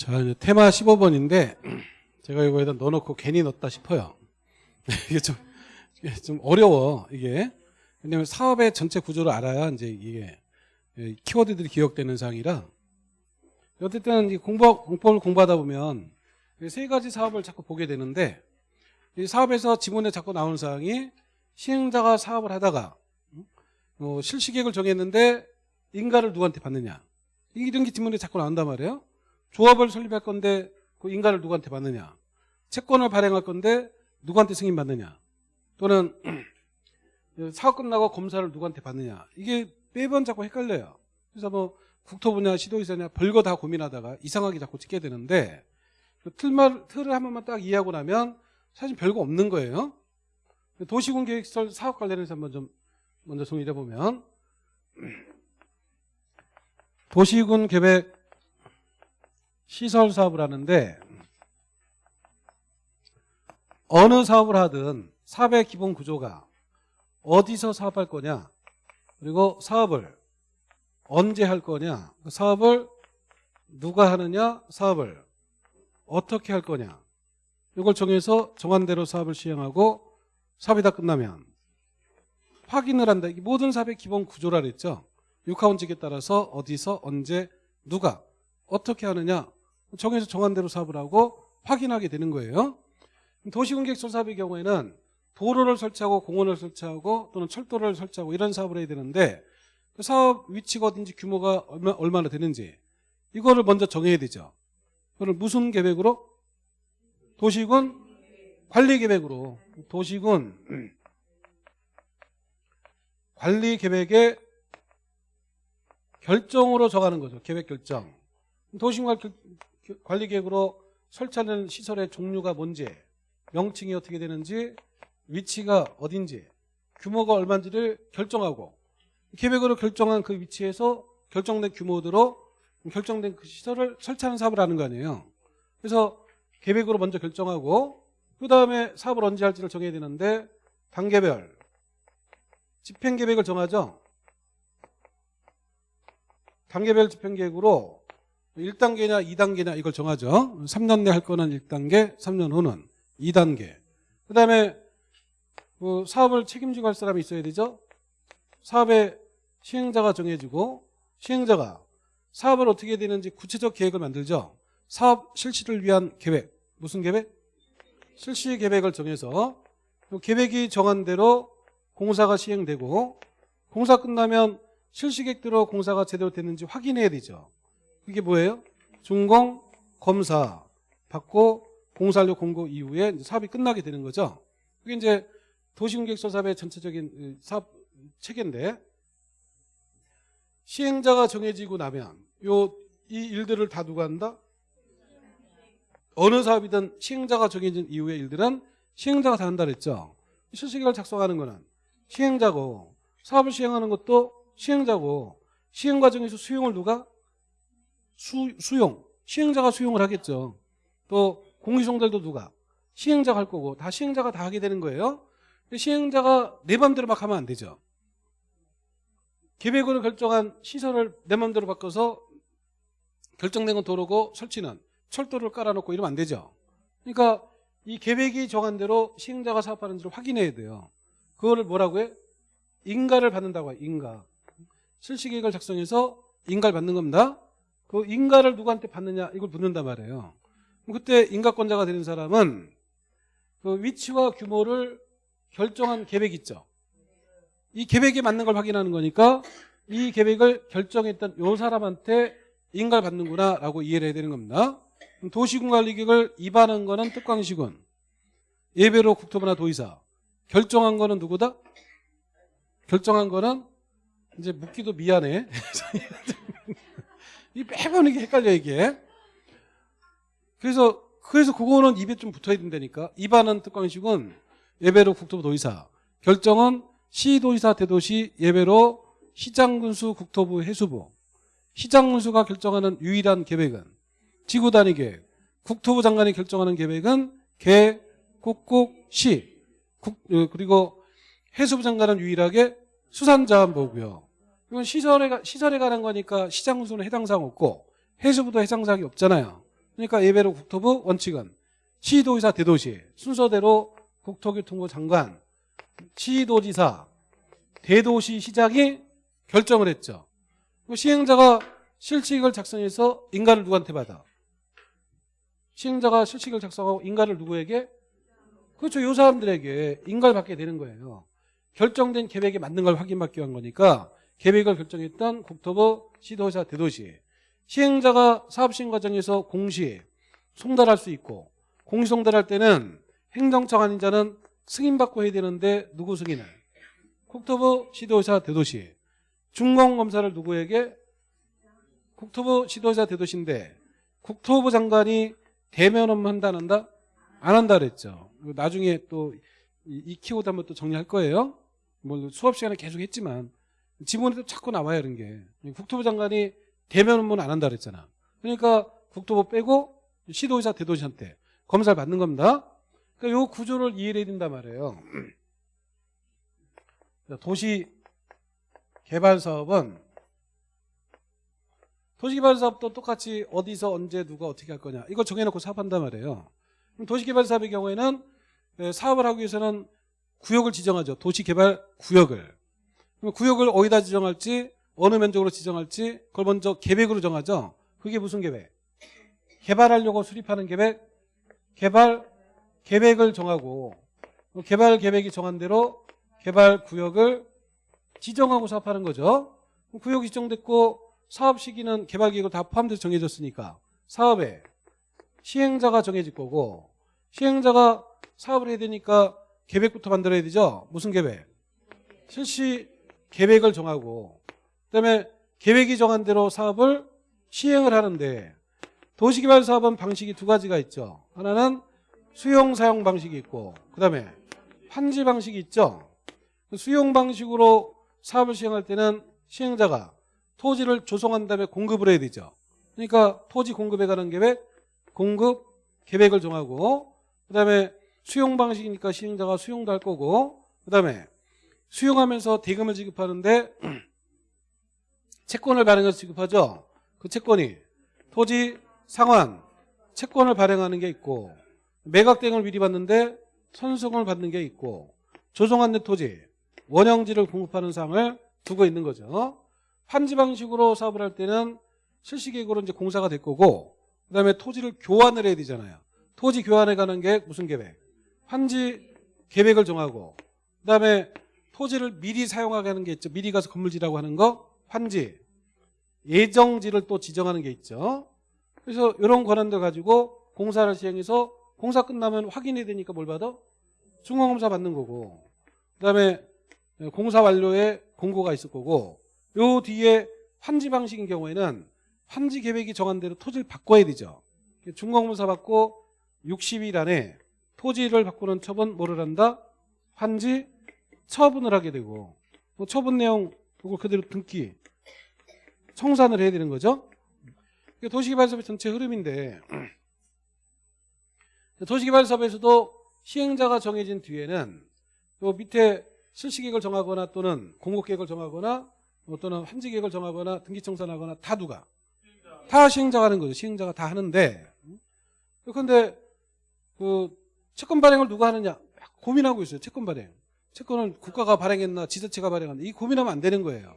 자, 이제 테마 15번인데 제가 이거에다 넣어놓고 괜히 넣었다 싶어요. 이게 좀, 좀 어려워, 이게. 왜냐면 사업의 전체 구조를 알아야 이제 이게 예, 키워드들이 기억되는 사항이라. 어쨌든 이 공법, 공법을 공부하다 보면 세 가지 사업을 자꾸 보게 되는데 이 사업에서 지문에 자꾸 나오는 사항이 시행자가 사업을 하다가 어, 실시계획을 정했는데 인가를 누구한테 받느냐. 이런 게 지문에 자꾸 나온단 말이에요. 조합을 설립할 건데 그 인가를 누구한테 받느냐. 채권을 발행할 건데 누구한테 승인받느냐. 또는 사업 끝나고 검사를 누구한테 받느냐. 이게 매번 자꾸 헷갈려요. 그래서 뭐 국토부냐 시도의사냐 별거 다 고민하다가 이상하게 자꾸 찍게 되는데 그 틀말, 틀을 한 번만 딱 이해하고 나면 사실 별거 없는 거예요. 도시군 계획설 사업 관련해서 한번 좀 먼저 정리해 보면 도시군 계획 시설 사업을 하는데 어느 사업을 하든 사업의 기본 구조가 어디서 사업할 거냐 그리고 사업을 언제 할 거냐 그 사업을 누가 하느냐 사업을 어떻게 할 거냐 이걸 정해서 정한 대로 사업을 시행하고 사업이 다 끝나면 확인을 한다. 이게 모든 사업의 기본 구조라 그랬죠. 육하원칙에 따라서 어디서 언제 누가 어떻게 하느냐 정해서 정한 대로 사업을 하고 확인하게 되는 거예요. 도시공객설 사업의 경우에는 도로를 설치하고 공원을 설치하고 또는 철도를 설치하고 이런 사업을 해야 되는데 그 사업 위치가 어딘지 규모가 얼마, 얼마나 되는지 이거를 먼저 정해야 되죠. 그걸 무슨 계획으로? 도시군 관리 계획으로. 도시군 관리 계획의 결정으로 정하는 거죠. 계획 결정. 도시군 관리 계획으로 설치하는 시설의 종류가 뭔지 명칭이 어떻게 되는지 위치가 어딘지 규모가 얼마인지를 결정하고 계획으로 결정한 그 위치에서 결정된 규모대로 결정된 그 시설을 설치하는 사업을 하는 거 아니에요. 그래서 계획으로 먼저 결정하고 그 다음에 사업을 언제 할지를 정해야 되는데 단계별 집행계획을 정하죠. 단계별 집행계획으로 1단계냐 2단계냐 이걸 정하죠. 3년 내 할 거는 1단계 3년 후는 2단계. 그 다음에 그 사업을 책임지고 할 사람이 있어야 되죠. 사업의 시행자가 정해지고 시행자가 사업을 어떻게 해야 되는지 구체적 계획을 만들죠. 사업 실시를 위한 계획. 무슨 계획? 실시 계획을 정해서 그 계획이 정한 대로 공사가 시행되고 공사 끝나면 실시 계획대로 공사가 제대로 됐는지 확인해야 되죠 그게 뭐예요? 준공 검사 받고 공사료 공고 이후에 사업이 끝나게 되는 거죠 그게 이제 도시공객설 사업의 전체적인 사업 체계인데 시행자가 정해지고 나면 요 이 일들을 다 누가 한다? 어느 사업이든 시행자가 정해진 이후의 일들은 시행자가 다 한다 그랬죠. 실시계획을 작성하는 거는 시행자고 사업을 시행하는 것도 시행자고 시행 과정에서 수용을 누가? 수, 수용. 시행자가 수용을 하겠죠. 또 공시송달도 누가? 시행자가 할 거고 다 시행자가 다 하게 되는 거예요. 시행자가 내 맘대로 막 하면 안 되죠. 계획으로 결정한 시설을 내 맘대로 바꿔서 결정된 건 도로고 설치는 철도를 깔아놓고 이러면 안 되죠. 그러니까 이 계획이 정한 대로 시행자가 사업하는지를 확인해야 돼요. 그거를 뭐라고 해? 인가를 받는다고 해. 인가. 실시계획을 작성해서 인가를 받는 겁니다. 그 인가를 누구한테 받느냐 이걸 묻는단 말이에요. 그때 인가권자가 되는 사람은 그 위치와 규모를 결정한 계획 있죠. 이 계획에 맞는 걸 확인하는 거니까 이 계획을 결정했던 요 사람한테 인가를 받는구나 라고 이해를 해야 되는 겁니다. 도시군관리계획을 입안한 거는 특광시군 예배로 국토부나 도의사 결정한 거는 누구다? 결정한 거는 이제 묻기도 미안해 이 매번 이게 헷갈려 이게. 그래서 그래서 그거는 입에 좀 붙어야 된다니까. 입안은 특광시군 예배로 국토부 도의사. 결정은 시도의사 대도시 예배로 시장군수 국토부 해수부. 시장군수가 결정하는 유일한 계획은 지구 단위 계획 국토부 장관이 결정하는 계획은 개, 국국, 시. 국, 어, 그리고 해수부 장관은 유일하게 수산자원보고요 이건 시설에, 시설에 관한 거니까 시장 군수는 해당사항 없고 해수부도 해당사항이 없잖아요 그러니까 예배로 국토부 원칙은 시도지사 대도시 순서대로 국토교통부 장관 시도지사 대도시 시장이 결정을 했죠. 그 시행자가 실칙을 작성해서 인가를 누구한테 받아? 시행자가 실칙을 작성하고 인가를 누구에게? 그렇죠. 이 사람들에게 인가를 받게 되는 거예요. 결정된 계획에 맞는 걸 확인받기 위한 거니까 계획을 결정했던 국토부 시도지사 대도시 시행자가 사업 시행 과정에서 공시 송달할 수 있고 공시 송달할 때는 행정청 아닌 자는 승인받고 해야 되는데 누구 승인을? 국토부 시도지사 대도시 중공검사를 누구에게? 국토부 시도지사 대도시인데 국토부 장관이 대면 업무 한다 안 한다? 안 한다 그랬죠. 나중에 또 이 키워드 한번 또 정리할 거예요. 뭐 수업 시간에 계속 했지만 지문에도 자꾸 나와요 이런 게. 국토부 장관이 대면 업무는 안 한다 그랬잖아. 그러니까 국토부 빼고 시도지사 대도시한테 검사를 받는 겁니다. 그러니까 요 구조를 이해해야 된단 말이에요. 도시 개발 사업은 도시개발 사업도 똑같이 어디서 언제 누가 어떻게 할 거냐 이걸 정해놓고 사업한단 말이에요. 도시개발 사업의 경우에는 에, 사업을 하기 위해서는 구역을 지정하죠. 도시개발 구역을. 그럼 구역을 어디다 지정할지 어느 면적으로 지정할지 그걸 먼저 계획으로 정하죠. 그게 무슨 계획? 개발하려고 수립하는 계획? 개발 계획을 정하고 그 개발 계획이 정한 대로 개발 구역을 지정하고 사업하는 거죠. 구역이 지정됐고 사업 시기는 개발 계획을 다 포함돼서 정해졌으니까 사업에 시행자가 정해질 거고 시행자가 사업을 해야 되니까 계획부터 만들어야 되죠. 무슨 계획? 실시 계획을 정하고 그다음에 계획이 정한 대로 사업을 시행을 하는데 도시개발 사업은 방식이 두 가지가 있죠. 하나는 수용 사용 방식이 있고 그다음에 환지 방식이 있죠. 수용 방식으로 사업을 시행할 때는 시행자가 토지를 조성한 다음에 공급을 해야 되죠. 그러니까 토지 공급에 관한 계획, 공급 계획을 정하고 그다음에 수용 방식이니까 시행자가 수용도 할 거고 그다음에 수용하면서 대금을 지급하는데 채권을 발행해서 지급하죠. 그 채권이 토지 상환 채권을 발행하는 게 있고 매각 대금을 미리 받는데 선수금을 받는 게 있고 조성한 내 토지 원형지를 공급하는 상을 두고 있는 거죠. 환지 방식으로 사업을 할 때는 실시계획으로 이제 공사가 될 거고 그다음에 토지를 교환을 해야 되잖아요. 토지 교환에 관한 계획 무슨 계획? 환지 계획을 정하고 그다음에 토지를 미리 사용하게 하는 게 있죠. 미리 가서 건물지라고 하는 거 환지 예정지를 또 지정하는 게 있죠. 그래서 이런 권한들 가지고 공사를 시행해서 공사 끝나면 확인해야 되니까 뭘 받아? 중공검사 받는 거고 그다음에 공사 완료에 공고가 있을 거고 요 뒤에 환지 방식인 경우에는 환지 계획이 정한 대로 토지를 바꿔야 되죠. 중공검사 받고 60일 안에 토지를 바꾸는 처분 뭐를 한다? 환지 처분을 하게 되고 뭐 처분 내용 그걸 그대로 등기 청산을 해야 되는 거죠. 도시개발사업의 전체 흐름인데 도시개발사업에서도 시행자가 정해진 뒤에는 요 밑에 실시계획을 정하거나 또는 공급계획을 정하거나 뭐 또는 환지계획을 정하거나 등기청산하거나 다 누가? 다 시행자가 하는 거죠. 시행자가 다 하는데 그런데 그 채권 발행을 누가 하느냐 고민하고 있어요. 채권 발행. 채권을 국가가 발행했나 지자체가 발행했나 이 고민하면 안 되는 거예요.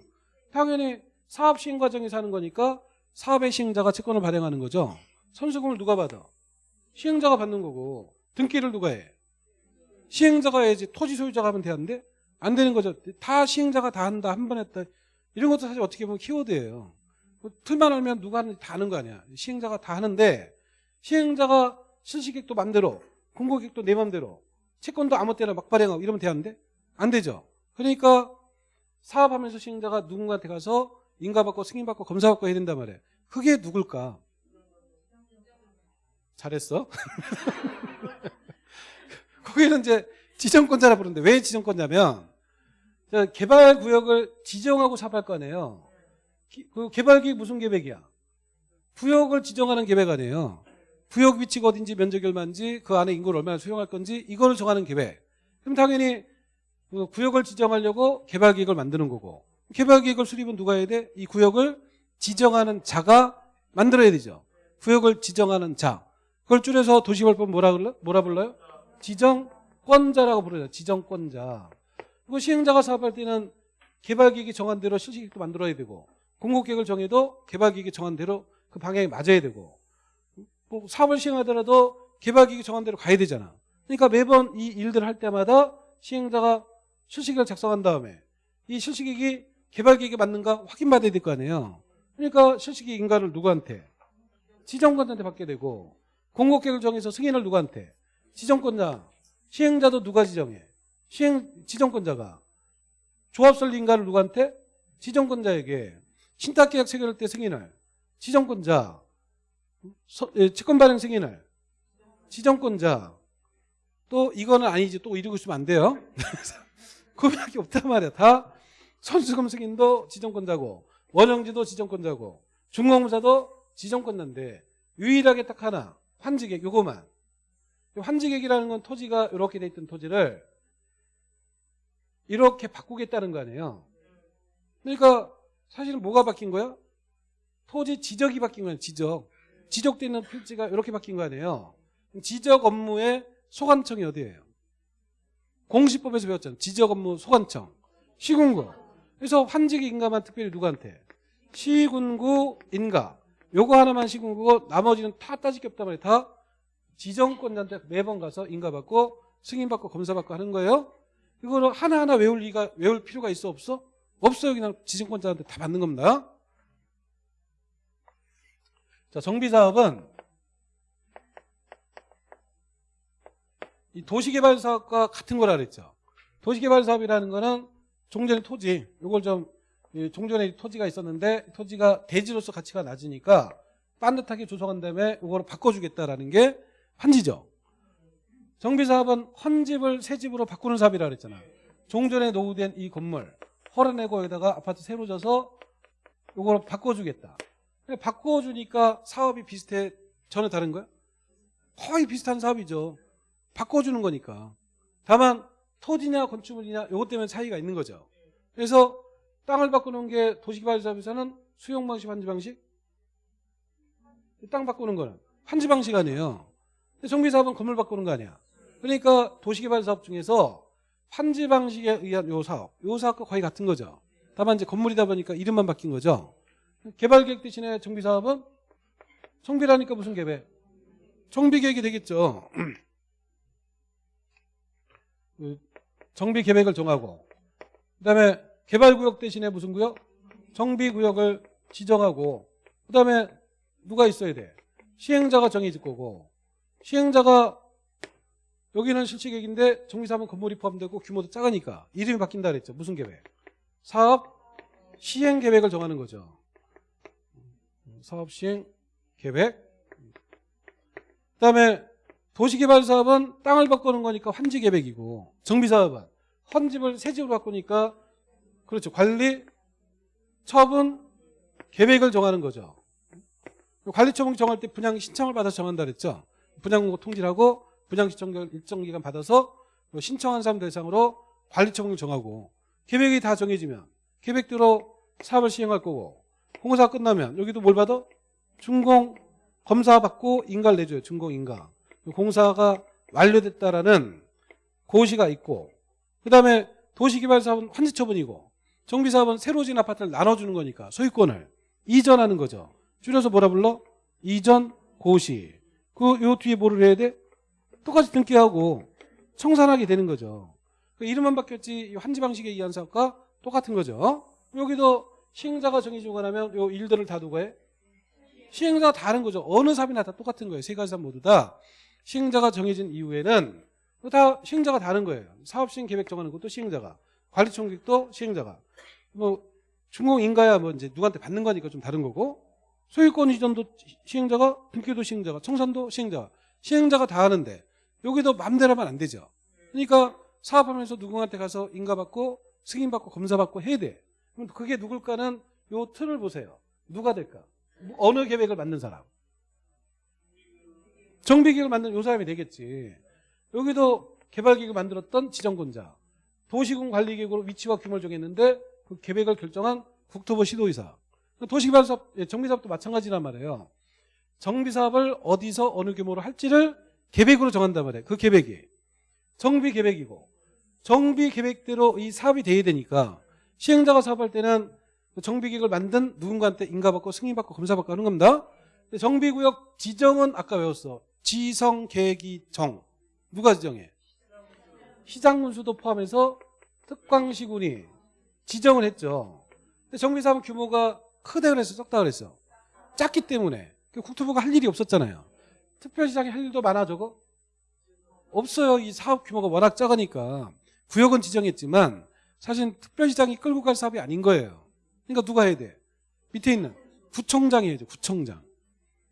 당연히 사업 시행 과정에서 하는 거니까 사업의 시행자가 채권을 발행하는 거죠. 선수금을 누가 받아? 시행자가 받는 거고 등기를 누가 해? 시행자가 해야지 토지 소유자가 하면 되는데 안 되는 거죠. 다 시행자가 다 한다 한 번 했다 이런 것도 사실 어떻게 보면 키워드예요. 뭐 틀만 알면 누가 하는지 다 하는 거 아니야. 시행자가 다 하는데 시행자가 실시객도 맘대로 공고객도 내 맘대로 채권도 아무 때나 막 발행하고 이러면 되는데 안 되죠. 그러니까 사업하면서 시행자가 누군가한테 가서 인가받고 승인받고 검사받고 해야 된단 말이에요. 그게 누굴까? 잘했어. 거기는 이제 지정권자라 부르는데 왜 지정권자면 개발 구역을 지정하고 사업할 거 아니에요. 그 개발계획 무슨 계획이야? 구역을 지정하는 계획 아니에요. 구역 위치가 어딘지 면적이 얼마인지 그 안에 인구를 얼마나 수용할 건지 이거를 정하는 계획. 그럼 당연히 그 구역을 지정하려고 개발계획을 만드는 거고 개발계획을 수립은 누가 해야 돼? 이 구역을 지정하는 자가 만들어야 되죠. 구역을 지정하는 자. 그걸 줄여서 도시개발법 뭐라 불러? 뭐라 불러요? 지정권자라고 부르죠. 지정권자. 그리고 시행자가 사업할 때는 개발계획이 정한 대로 실시계획도 만들어야 되고 공급계획을 정해도 개발계획이 정한 대로 그 방향이 맞아야 되고 뭐 사업을 시행하더라도 개발계획이 정한 대로 가야 되잖아. 그러니까 매번 이 일들을 할 때마다 시행자가 실시계획을 작성한 다음에 이 실시계획이 개발계획에 맞는가 확인받아야 될 거 아니에요. 그러니까 실시계획 인가를 누구한테? 지정권자한테 받게 되고 공급계획을 정해서 승인을 누구한테? 지정권자. 시행자도 누가 지정해? 시행 지정권자가. 조합설립 인가를 누구한테? 지정권자에게. 신탁계약 체결할 때 승인을 지정권자. 서- 예, 채권 발행 승인을 지정권자. 또 이거는 아니지 또 이러고 있으면 안 돼요. 그밖에 없단 말이야. 다 선수금 승인도 지정권자고 원형지도 지정권자고 중공사도 지정권자인데 유일하게 딱 하나 환지객 요거만 환지객이라는 건 토지가 이렇게 돼 있던 토지를 이렇게 바꾸겠다는 거 아니에요. 그러니까 사실은 뭐가 바뀐 거야? 토지 지적이 바뀐 거야. 지적. 지적돼 있는 필지가 이렇게 바뀐 거 아니에요. 지적 업무의 소관청이 어디예요? 공시법에서 배웠잖아요. 지적 업무 소관청. 시군구. 그래서 환지기 인가만 특별히 누구한테? 시군구 인가. 요거 하나만 시군구고 나머지는 다 따질 게 없단 말이에요. 다 지정권자한테 매번 가서 인가받고 승인받고 검사받고 하는 거예요. 이거는 하나하나 외울 리가 외울 필요가 있어 없어? 없어요. 그냥 지정권자한테 다 받는 겁니다. 자, 정비사업은 이 도시개발 사업과 같은 거라 그랬죠. 도시개발 사업이라는 거는 종전의 토지, 이걸 좀이 종전에 토지가 있었는데 토지가 대지로서 가치가 낮으니까 반듯하게 조성한 다음에 이거를 바꿔주겠다라는 게 환지죠. 정비사업은 헌집을 새집으로 바꾸는 사업이라 그랬잖아. 종전에 노후된 이 건물 헐어내고 여기다가 아파트 새로 져서 이걸 바꿔주겠다. 근데 바꿔주니까 사업이 비슷해 전혀 다른 거야? 거의 비슷한 사업이죠. 바꿔주는 거니까. 다만 토지냐 건축물이냐 이것 때문에 차이가 있는 거죠. 그래서 땅을 바꾸는 게 도시개발사업에서는 수용 방식, 환지 방식? 땅 바꾸는 거는 환지 방식 아니에요. 정비사업은 건물 바꾸는 거 아니야. 그러니까 도시개발사업 중에서 환지 방식에 의한 요 사업, 요 사업과 거의 같은 거죠. 다만 이제 건물이다 보니까 이름만 바뀐 거죠. 개발계획 대신에 정비사업은 정비라니까 무슨 계획? 정비계획이 되겠죠. 그 정비 계획을 정하고 그 다음에 개발구역 대신에 무슨 구역? 정비구역을 지정하고 그 다음에 누가 있어야 돼? 시행자가 정해질 거고 시행자가 여기는 실시계획인데 정비사업은 건물이 포함되고 규모도 작으니까 이름이 바뀐다 그랬죠. 무슨 계획? 사업 시행 계획을 정하는 거죠. 사업 시행 계획. 그 다음에 도시개발 사업은 땅을 바꾸는 거니까 환지 계획이고 정비 사업은 헌집을 새 집으로 바꾸니까 그렇죠. 관리 처분 계획을 정하는 거죠. 관리 처분 정할 때 분양 신청을 받아서 정한다 그랬죠. 분양 통지하고 분양 신청 일정 기간 받아서 신청한 사람 대상으로 관리 처분을 정하고 계획이 다 정해지면 계획대로 사업을 시행할 거고 공사 끝나면 여기도 뭘 받아? 준공 검사 받고 인가를 내줘요. 준공 인가. 공사가 완료됐다라는 고시가 있고 그다음에 도시개발사업은 환지처분이고 정비사업은 새로 지은 아파트를 나눠주는 거니까 소유권을 이전하는 거죠. 줄여서 뭐라 불러? 이전 고시. 그 요 뒤에 뭐를 해야 돼? 똑같이 등기하고 청산하게 되는 거죠. 그 이름만 바뀌었지 이 환지 방식에 의한 사업과 똑같은 거죠. 여기도 시행자가 정해주고 나면 요 일들을 다 누가 해? 시행자가 다른 거죠. 어느 사업이나 다 똑같은 거예요. 세 가지 사업 모두 다 시행자가 정해진 이후에는 다 시행자가 다른 거예요. 사업 시행 계획 정하는 것도 시행자가, 관리 총격도 시행자가. 뭐 중공 인가야 뭐 이제 누구한테 받는 거니까 좀 다른 거고 소유권 이전도 시행자가, 등기도 시행자가, 청산도 시행자가, 시행자가 다 하는데 여기도 마음대로 하면 안 되죠. 그러니까 사업하면서 누구한테 가서 인가받고 승인받고 검사받고 해야 돼. 그럼 그게 누굴까는 요 틀을 보세요. 누가 될까? 어느 계획을 만든 사람? 정비계획을 만든 요 사람이 되겠지. 여기도 개발계획을 만들었던 지정권자. 도시군 관리계획으로 위치와 규모를 정했는데 그 계획을 결정한 국토부 시도의사. 도시개발사업, 예, 정비사업도 마찬가지란 말이에요. 정비 사업을 어디서 어느 규모로 할지를 계획으로 정한단 말이에요. 그 계획이 정비 계획이고 정비 계획대로 이 사업이 돼야 되니까 시행자가 사업할 때는 그 정비 계획을 만든 누군가한테 인가받고 승인받고 검사받고 하는 겁니다. 정비구역 지정은 아까 외웠어. 지성, 계기, 정. 누가 지정해? 시장군수도 포함해서 특광시군이 지정을 했죠. 정비사업 규모가 크다 그랬어, 적다 그랬어. 작기 때문에 그 국토부가 할 일이 없었잖아요. 특별시장이 할 일도 많아 저거? 없어요. 이 사업 규모가 워낙 작으니까 구역은 지정했지만 사실 특별시장이 끌고 갈 사업이 아닌 거예요. 그러니까 누가 해야 돼? 밑에 있는 구청장이 해야죠. 구청장.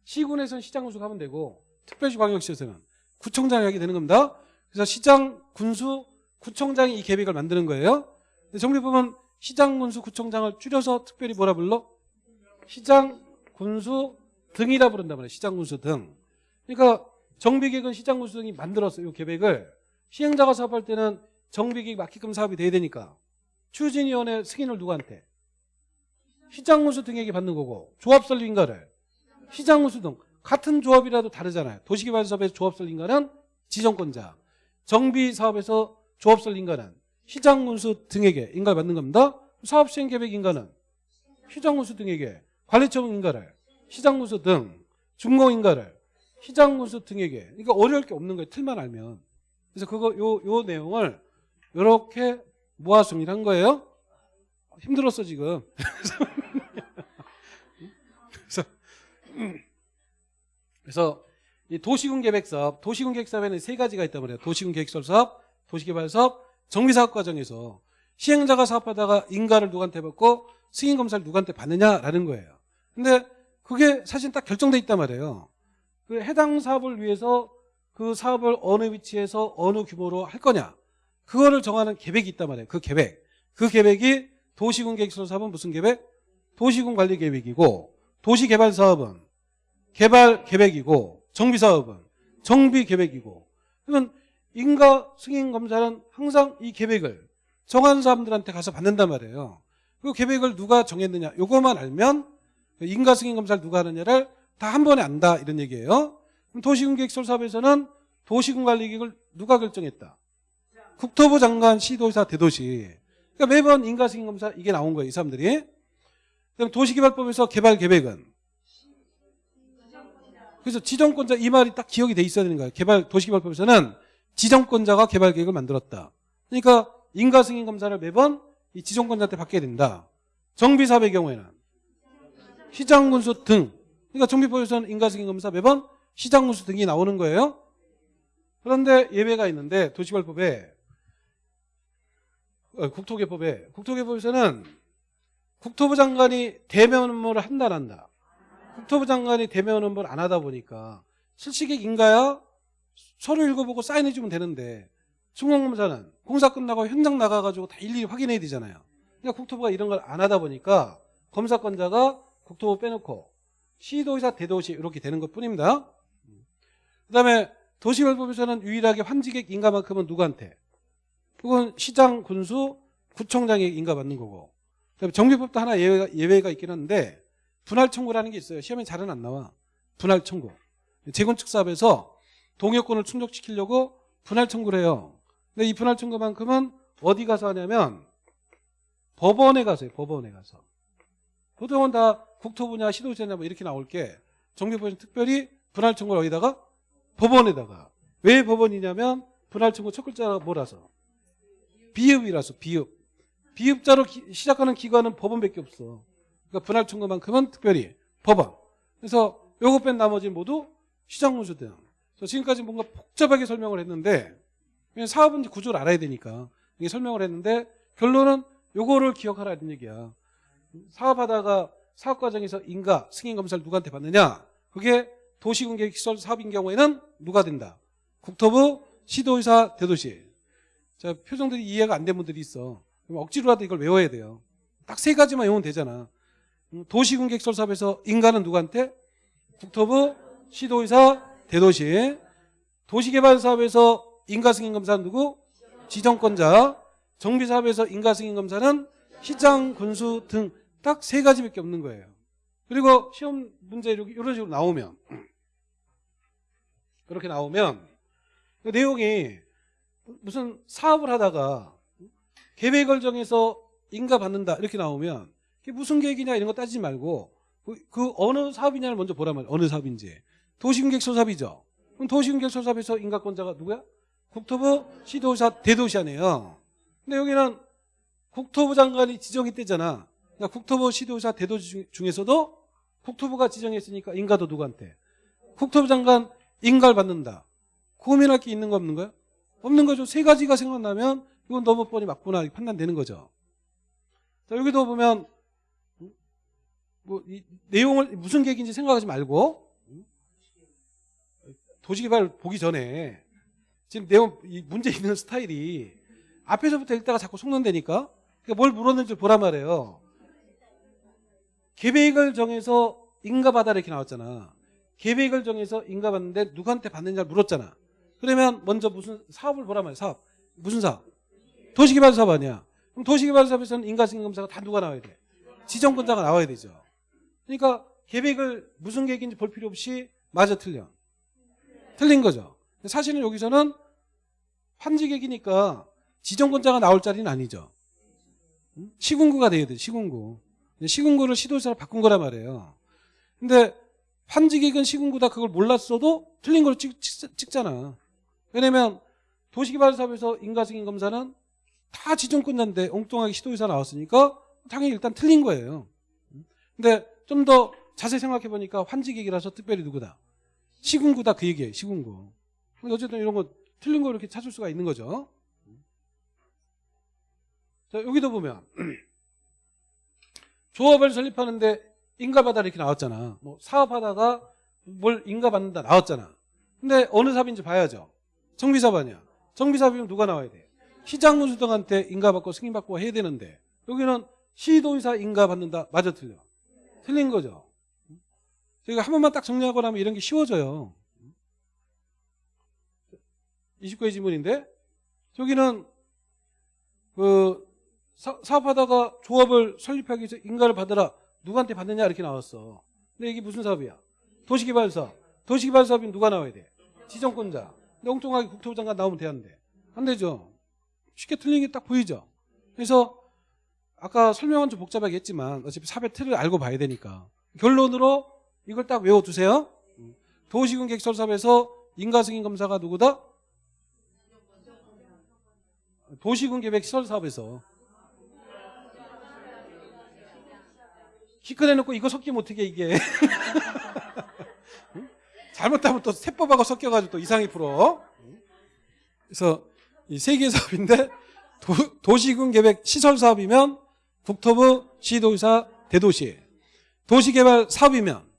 시군에서는 시장 군수가 하면 되고 특별시 광역시에서는 구청장이 하게 되는 겁니다. 그래서 시장, 군수, 구청장이 이 계획을 만드는 거예요. 근데 정비법은 시장, 군수, 구청장을 줄여서 특별히 뭐라 불러? 시장, 군수 등이라 부른단 말이에요. 시장, 군수 등. 그러니까 정비계획은 시장, 군수 등이 만들었어요. 이 계획을. 시행자가 사업할 때는 정비계획 맞게끔 사업이 돼야 되니까 추진위원회 승인을 누구한테? 시장, 군수 등에게 받는 거고 조합 설립인가를 시장, 군수 등 같은 조합이라도 다르잖아요. 도시개발 사업에서 조합 설립인가는 지정권자 정비 사업에서 조합 설립인가는 시장, 군수 등에게 인가를 받는 겁니다. 사업 시행 계획 인가는 시장, 군수 등에게 관리처분 인가를 시장, 군수 등 준공 인가를 시장, 군수 등에게 그러니까 어려울 게 없는 거예요. 틀만 알면. 그래서 그거 요, 요 내용을 이렇게 모아 정리한 거예요. 힘들었어 지금. 그래서 그래서 이 도시군 계획 사업, 도시군 계획 사업에는 세 가지가 있단 말이에요. 도시군 계획설 사업, 도시개발 사업, 정비사업 과정에서 시행자가 사업하다가 인가를 누구한테 받고 승인 검사를 누구한테 받느냐라는 거예요. 근데 그게 사실 딱 결정돼 있단 말이에요. 그 해당 사업을 위해서 그 사업을 어느 위치에서 어느 규모로 할 거냐 그거를 정하는 계획이 있단 말이에요. 그 계획. 그 계획이 도시군 계획설 사업은 무슨 계획? 도시군 관리 계획이고 도시개발 사업은 개발 계획이고 정비 사업은 정비 계획이고 그러면 인가 승인 검사는 항상 이 계획을 정한 사람들한테 가서 받는단 말이에요. 그 계획을 누가 정했느냐 요것만 알면 인가 승인 검사를 누가 하느냐를 다 한 번에 안다 이런 얘기예요. 도시군 계획 설 사업에서는 도시군 관리 계획을 누가 결정했다? 국토부 장관, 시도지사, 대도시. 그러니까 매번 인가 승인 검사 이게 나온 거예요, 이 사람들이. 그럼 도시개발법에서 개발 계획은 그래서 지정권자 이 말이 딱 기억이 돼 있어야 되는 거예요. 개발 도시개발법에서는 지정권자가 개발 계획을 만들었다. 그러니까 인가 승인 검사를 매번 이 지정권자한테 받게 된다. 정비사업의 경우에는 시장군수 등. 그러니까 정비법에서는 인가 승인 검사 매번 시장군수 등이 나오는 거예요. 그런데 예외가 있는데 도시개발법에 어, 국토개법에 국토개법에서는 국토부 장관이 대면 업무를 한다 안 한다. 국토부 장관이 대면 업무를 안 하다 보니까 실시객 인가야 서류 읽어보고 사인해주면 되는데 중공검사는 공사 끝나고 현장 나가가지고 다 일일이 확인해야 되잖아요. 그러니까 국토부가 이런 걸 안 하다 보니까 검사권자가 국토부 빼놓고 시도의사 대도시 이렇게 되는 것 뿐입니다. 그 다음에 도시개발법에서는 유일하게 환지객 인가만큼은 누구한테? 그건 시장, 군수, 구청장에게 인가받는 거고 정비법도 하나 예외가, 예외가 있긴 한데 분할 청구라는 게 있어요. 시험에 잘은 안 나와. 분할 청구. 재건축 사업에서 동요권을 충족시키려고 분할 청구를 해요. 근데 이 분할 청구만큼은 어디 가서 하냐면 법원에 가서 해요. 법원에 가서. 보통은 다 국토부냐 시도지냐 뭐 이렇게 나올 게 정비법에서 특별히 분할 청구를 어디다가 법원에다가 왜 법원이냐면 분할 청구 첫 글자가 뭐라서 비읍이라서 비읍. 비읍자로 기- 시작하는 기관은 법원밖에 없어. 그러니까 분할 청구만큼은 특별히 법원. 그래서 요거 뺀 나머지는 모두 시장문수 등 그래서 지금까지 뭔가 복잡하게 설명을 했는데 사업은 구조를 알아야 되니까 이게 설명을 했는데 결론은 요거를 기억하라는 얘기야. 사업하다가 사업 과정에서 인가 승인 검사를 누구한테 받느냐? 그게 도시군계획시설 사업인 경우에는 누가 된다? 국토부 시도의사 대도시 자 표정들이 이해가 안 된 분들이 있어. 억지로라도 이걸 외워야 돼요. 딱 세 가지만 외우면 되잖아. 음, 도시군계획시설 사업에서 인가는 누구한테? 국토부 시도의사 대도시. 도시개발 사업에서 인가 승인 검사는 누구? 지정권자. 정비사업에서 인가 승인 검사는 시장 군수 등 딱 세 가지밖에 없는 거예요. 그리고 시험 문제 이런 식으로 나오면 그렇게 나오면 그 내용이 무슨 사업을 하다가 계획을 정해서 인가 받는다 이렇게 나오면 그게 무슨 계획이냐 이런 거 따지지 말고 그, 그 어느 사업이냐를 먼저 보란 말이에요. 어느 사업인지. 도시공객소사업이죠. 그럼 도시공객소사업에서 인가권자가 누구야? 국토부 시도사 대도시 아니에요. 근데 여기는 국토부 장관이 지정했대잖아. 그러니까 국토부 시도사 대도시 중- 중에서도 국토부가 지정했으니까 인가도 누구한테? 국토부 장관 인가를 받는다. 고민할 게 있는 거 없는 거야? 없는 거죠. 세 가지가 생각나면 이건 너무 뻔히 맞구나 판단되는 거죠. 자, 여기도 보면 뭐이 내용을 무슨 계획인지 생각하지 말고 도시개발 보기 전에 지금 내용 이 문제 있는 스타일이 앞에서부터 읽다가 자꾸 속는다니까 그러니까 뭘 물었는지 보란 말이에요. 계획을 정해서 인가받아라 이렇게 나왔잖아. 계획을 정해서 인가받는데 누구한테 받느냐를 물었잖아. 그러면 먼저 무슨 사업을 보란 말이야. 사업. 무슨 사업? 도시개발 사업 아니야. 그럼 도시개발 사업에서는 인가증검사가 다 누가 나와야 돼? 지정권자가 나와야 되죠. 그러니까 계획을 무슨 계획인지 볼 필요 없이 맞아 틀려. 틀린 거죠. 사실은 여기서는 환지객이니까 지정권자가 나올 자리는 아니죠. 응? 시군구가 돼야 돼. 시군구. 시군구를 시도지사로 바꾼 거란 말이에요. 근데 환지객은 시군구다 그걸 몰랐어도 틀린 걸 찍, 잖아 왜냐면 도시개발사업에서 인가승인 검사는 다 지정권자인데 엉뚱하게 시도지사 나왔으니까 당연히 일단 틀린 거예요. 근데 좀 더 자세히 생각해 보니까 환지객이라서 특별히 누구다? 시군구다 그 얘기예요. 시군구. 어쨌든 이런 거 틀린 거 이렇게 찾을 수가 있는 거죠. 자 여기도 보면 조합을 설립하는데 인가받아 이렇게 나왔잖아. 뭐 사업하다가 뭘 인가받는다 나왔잖아. 근데 어느 사업인지 봐야죠. 정비사업 아니야. 정비사업이면 누가 나와야 돼? 시장군수 등한테 인가받고 승인받고 해야 되는데 여기는 시도의사 인가받는다. 맞아 틀려? 틀린 거죠. 저희가 한 번만 딱 정리하고 나면 이런 게 쉬워져요. 29의 지문인데 저기는 그 사, 사업하다가 조합을 설립하기 위해서 인가를 받으라 누구한테 받느냐 이렇게 나왔어. 근데 이게 무슨 사업이야? 도시개발사업. 도시개발사업이 누가 나와야 돼? 지정권자. 엉뚱하게 국토부 장관 나오면 되는데 안 되죠. 쉽게 틀린 게 딱 보이죠. 그래서 아까 설명은 좀 복잡하게 했지만 어차피 사배 틀을 알고 봐야 되니까 결론으로 이걸 딱 외워두세요. 도시군 객설사업에서 인가승인 검사가 누구다? 도시군 계획 시설 사업에서 키 꺼내놓고 이거 섞이면 어떻게 이게 응? 잘못하면 또 세법하고 섞여가지고 또 이상이 풀어 그래서 이 세개 사업인데 도, 시군 계획 시설 사업이면 국토부 시도의사 대도시. 도시개발 사업이면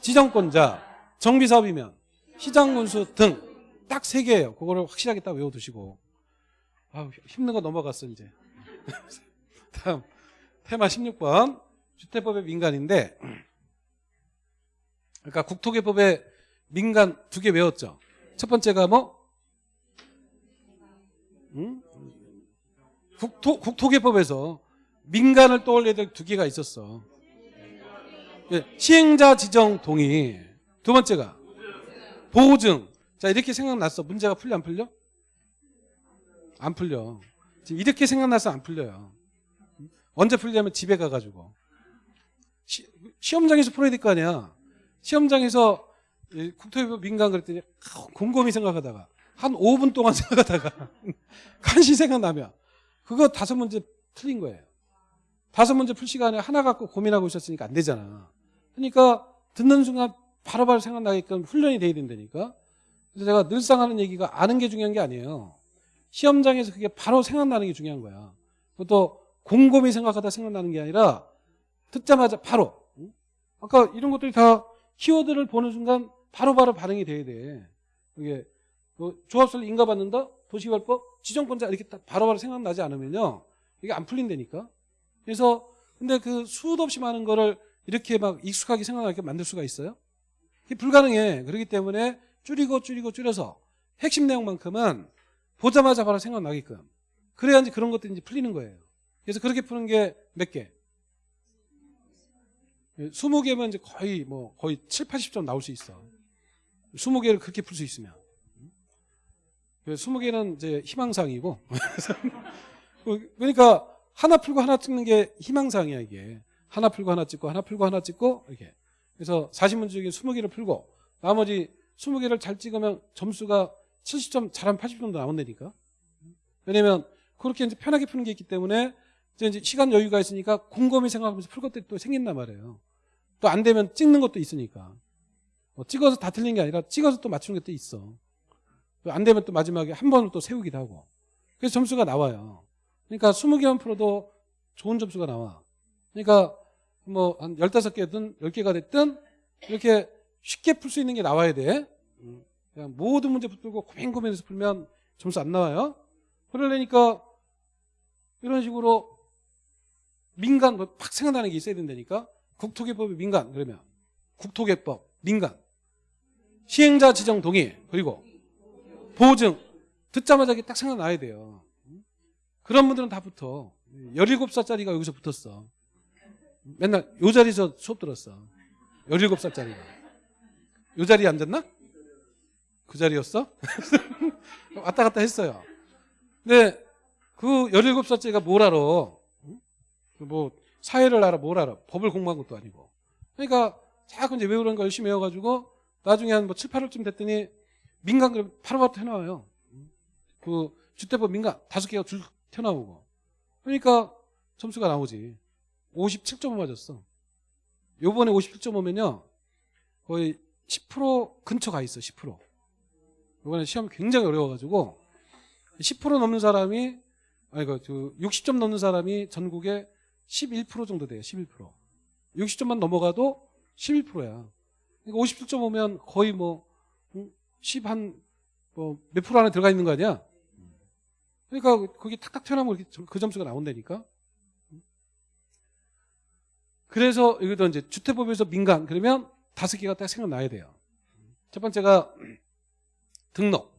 지정권자 정비 사업이면 시장군수 등 딱 세 개예요. 그거를 확실하게 딱 외워두시고. 아 힘든 거 넘어갔어 이제. 다음 테마 16번. 주택법의 민간인데 그러니까 국토개법의 민간 두 개 외웠죠. 첫 번째가 뭐? 응? 국토, 국토개법에서 민간을 떠올려야 될 두 개가 있었어. 예, 시행자 지정 동의. 두 번째가 보증. 자 이렇게 생각났어. 문제가 풀려 안 풀려? 안 풀려. 지금 이렇게 생각나서 안 풀려요. 언제 풀리냐면 집에 가가지고. 시, 시험장에서 풀어야 될 거 아니야. 시험장에서 국토개법 민간 그랬더니 곰곰이 생각하다가 한 5분 동안 생각하다가 간신히 생각나면 그거 다섯 문제 틀린 거예요. 다섯 문제 풀 시간에 하나 갖고 고민하고 있었으니까 안 되잖아. 그러니까 듣는 순간 바로바로 생각나게끔 훈련이 돼야 된다니까. 그래서 제가 늘상 하는 얘기가 아는 게 중요한 게 아니에요. 시험장에서 그게 바로 생각나는 게 중요한 거야. 그것도 곰곰이 생각하다 생각나는 게 아니라 듣자마자 바로 아까 이런 것들이 다 키워드를 보는 순간 바로 바로 반응이 돼야 돼 이게 뭐 조합설 인가받는다 도시개발법 지정권자 이렇게 딱 바로 바로 생각나지 않으면요 이게 안 풀린다니까 그래서 근데 그 수도 없이 많은 거를 이렇게 막 익숙하게 생각하게 만들 수가 있어요? 그게 불가능해. 그렇기 때문에 줄이고 줄이고 줄여서 핵심 내용만큼은 보자마자 바로 생각나게끔. 그래야 이제 그런 것들이 이제 풀리는 거예요. 그래서 그렇게 푸는 게 몇 개? 20개면 이제 거의 뭐 거의 7, 80점 나올 수 있어. 20개를 그렇게 풀 수 있으면. 20개는 이제 희망상이고. 그러니까 하나 풀고 하나 찍는 게 희망상이야, 이게. 하나 풀고 하나 찍고 하나 풀고 하나 찍고 이렇게. 그래서 40문제 중에 20개를 풀고 나머지 20개를 잘 찍으면 점수가 70점 잘하면 80점도 나온다니까. 왜냐면 그렇게 이제 편하게 푸는 게 있기 때문에 이제 이제 시간 여유가 있으니까 곰곰이 생각하면서 풀 것들이 또 생긴단 말이에요. 또 안 되면 찍는 것도 있으니까. 뭐 찍어서 다 틀린 게 아니라 찍어서 또 맞추는 것도 있어. 또 안 되면 또 마지막에 한 번을 또 세우기도 하고. 그래서 점수가 나와요. 그러니까 20개만 풀어도 좋은 점수가 나와. 그러니까 뭐 한 15개든 10개가 됐든 이렇게 쉽게 풀 수 있는 게 나와야 돼. 그냥 모든 문제 붙들고 고민 고민해서 풀면 점수 안 나와요. 그러려니까 이런 식으로 민간 뭐팍 생각나는 게 있어야 된다니까. 국토개법이 민간 그러면 국토개법 민간 시행자 지정 동의 그리고 보증 듣자마자 딱 생각나야 돼요. 그런 분들은 다 붙어. 17살짜리가 여기서 붙었어. 맨날 요 자리에서 수업 들었어. 17살짜리가. 요 자리에 앉았나? 그 자리였어? 왔다 갔다 했어요. 근데 그 17살짜리가 뭘 알아? 응? 뭐 사회를 알아 뭘 알아? 법을 공부한 것도 아니고. 그러니까 자꾸 이제 외우는 거 열심히 외워가지고 나중에 한 뭐 7, 8월쯤 됐더니 민간 그럼 바로바로 튀어나와요. 그 주택법 민간 다섯 개가 줄 튀어나오고. 그러니까 점수가 나오지. 57.5 맞았어. 요번에 57.5면요. 거의 10% 근처 가 있어. 10%. 요번에 시험 굉장히 어려워가지고 10% 넘는 사람이 아니 그 60점 넘는 사람이 전국에 11% 정도 돼요. 11%. 60점만 넘어가도 11%야. 그러니까 57.5면 거의 뭐 10 한 뭐 몇 프로 안에 들어가 있는 거 아니야? 그러니까 거기 탁탁 튀어나오면 그 점수가 나온다니까. 그래서 여기도 이제 주택법에서 민간 그러면 다섯 개가 딱 생각나야 돼요. 첫 번째가 등록.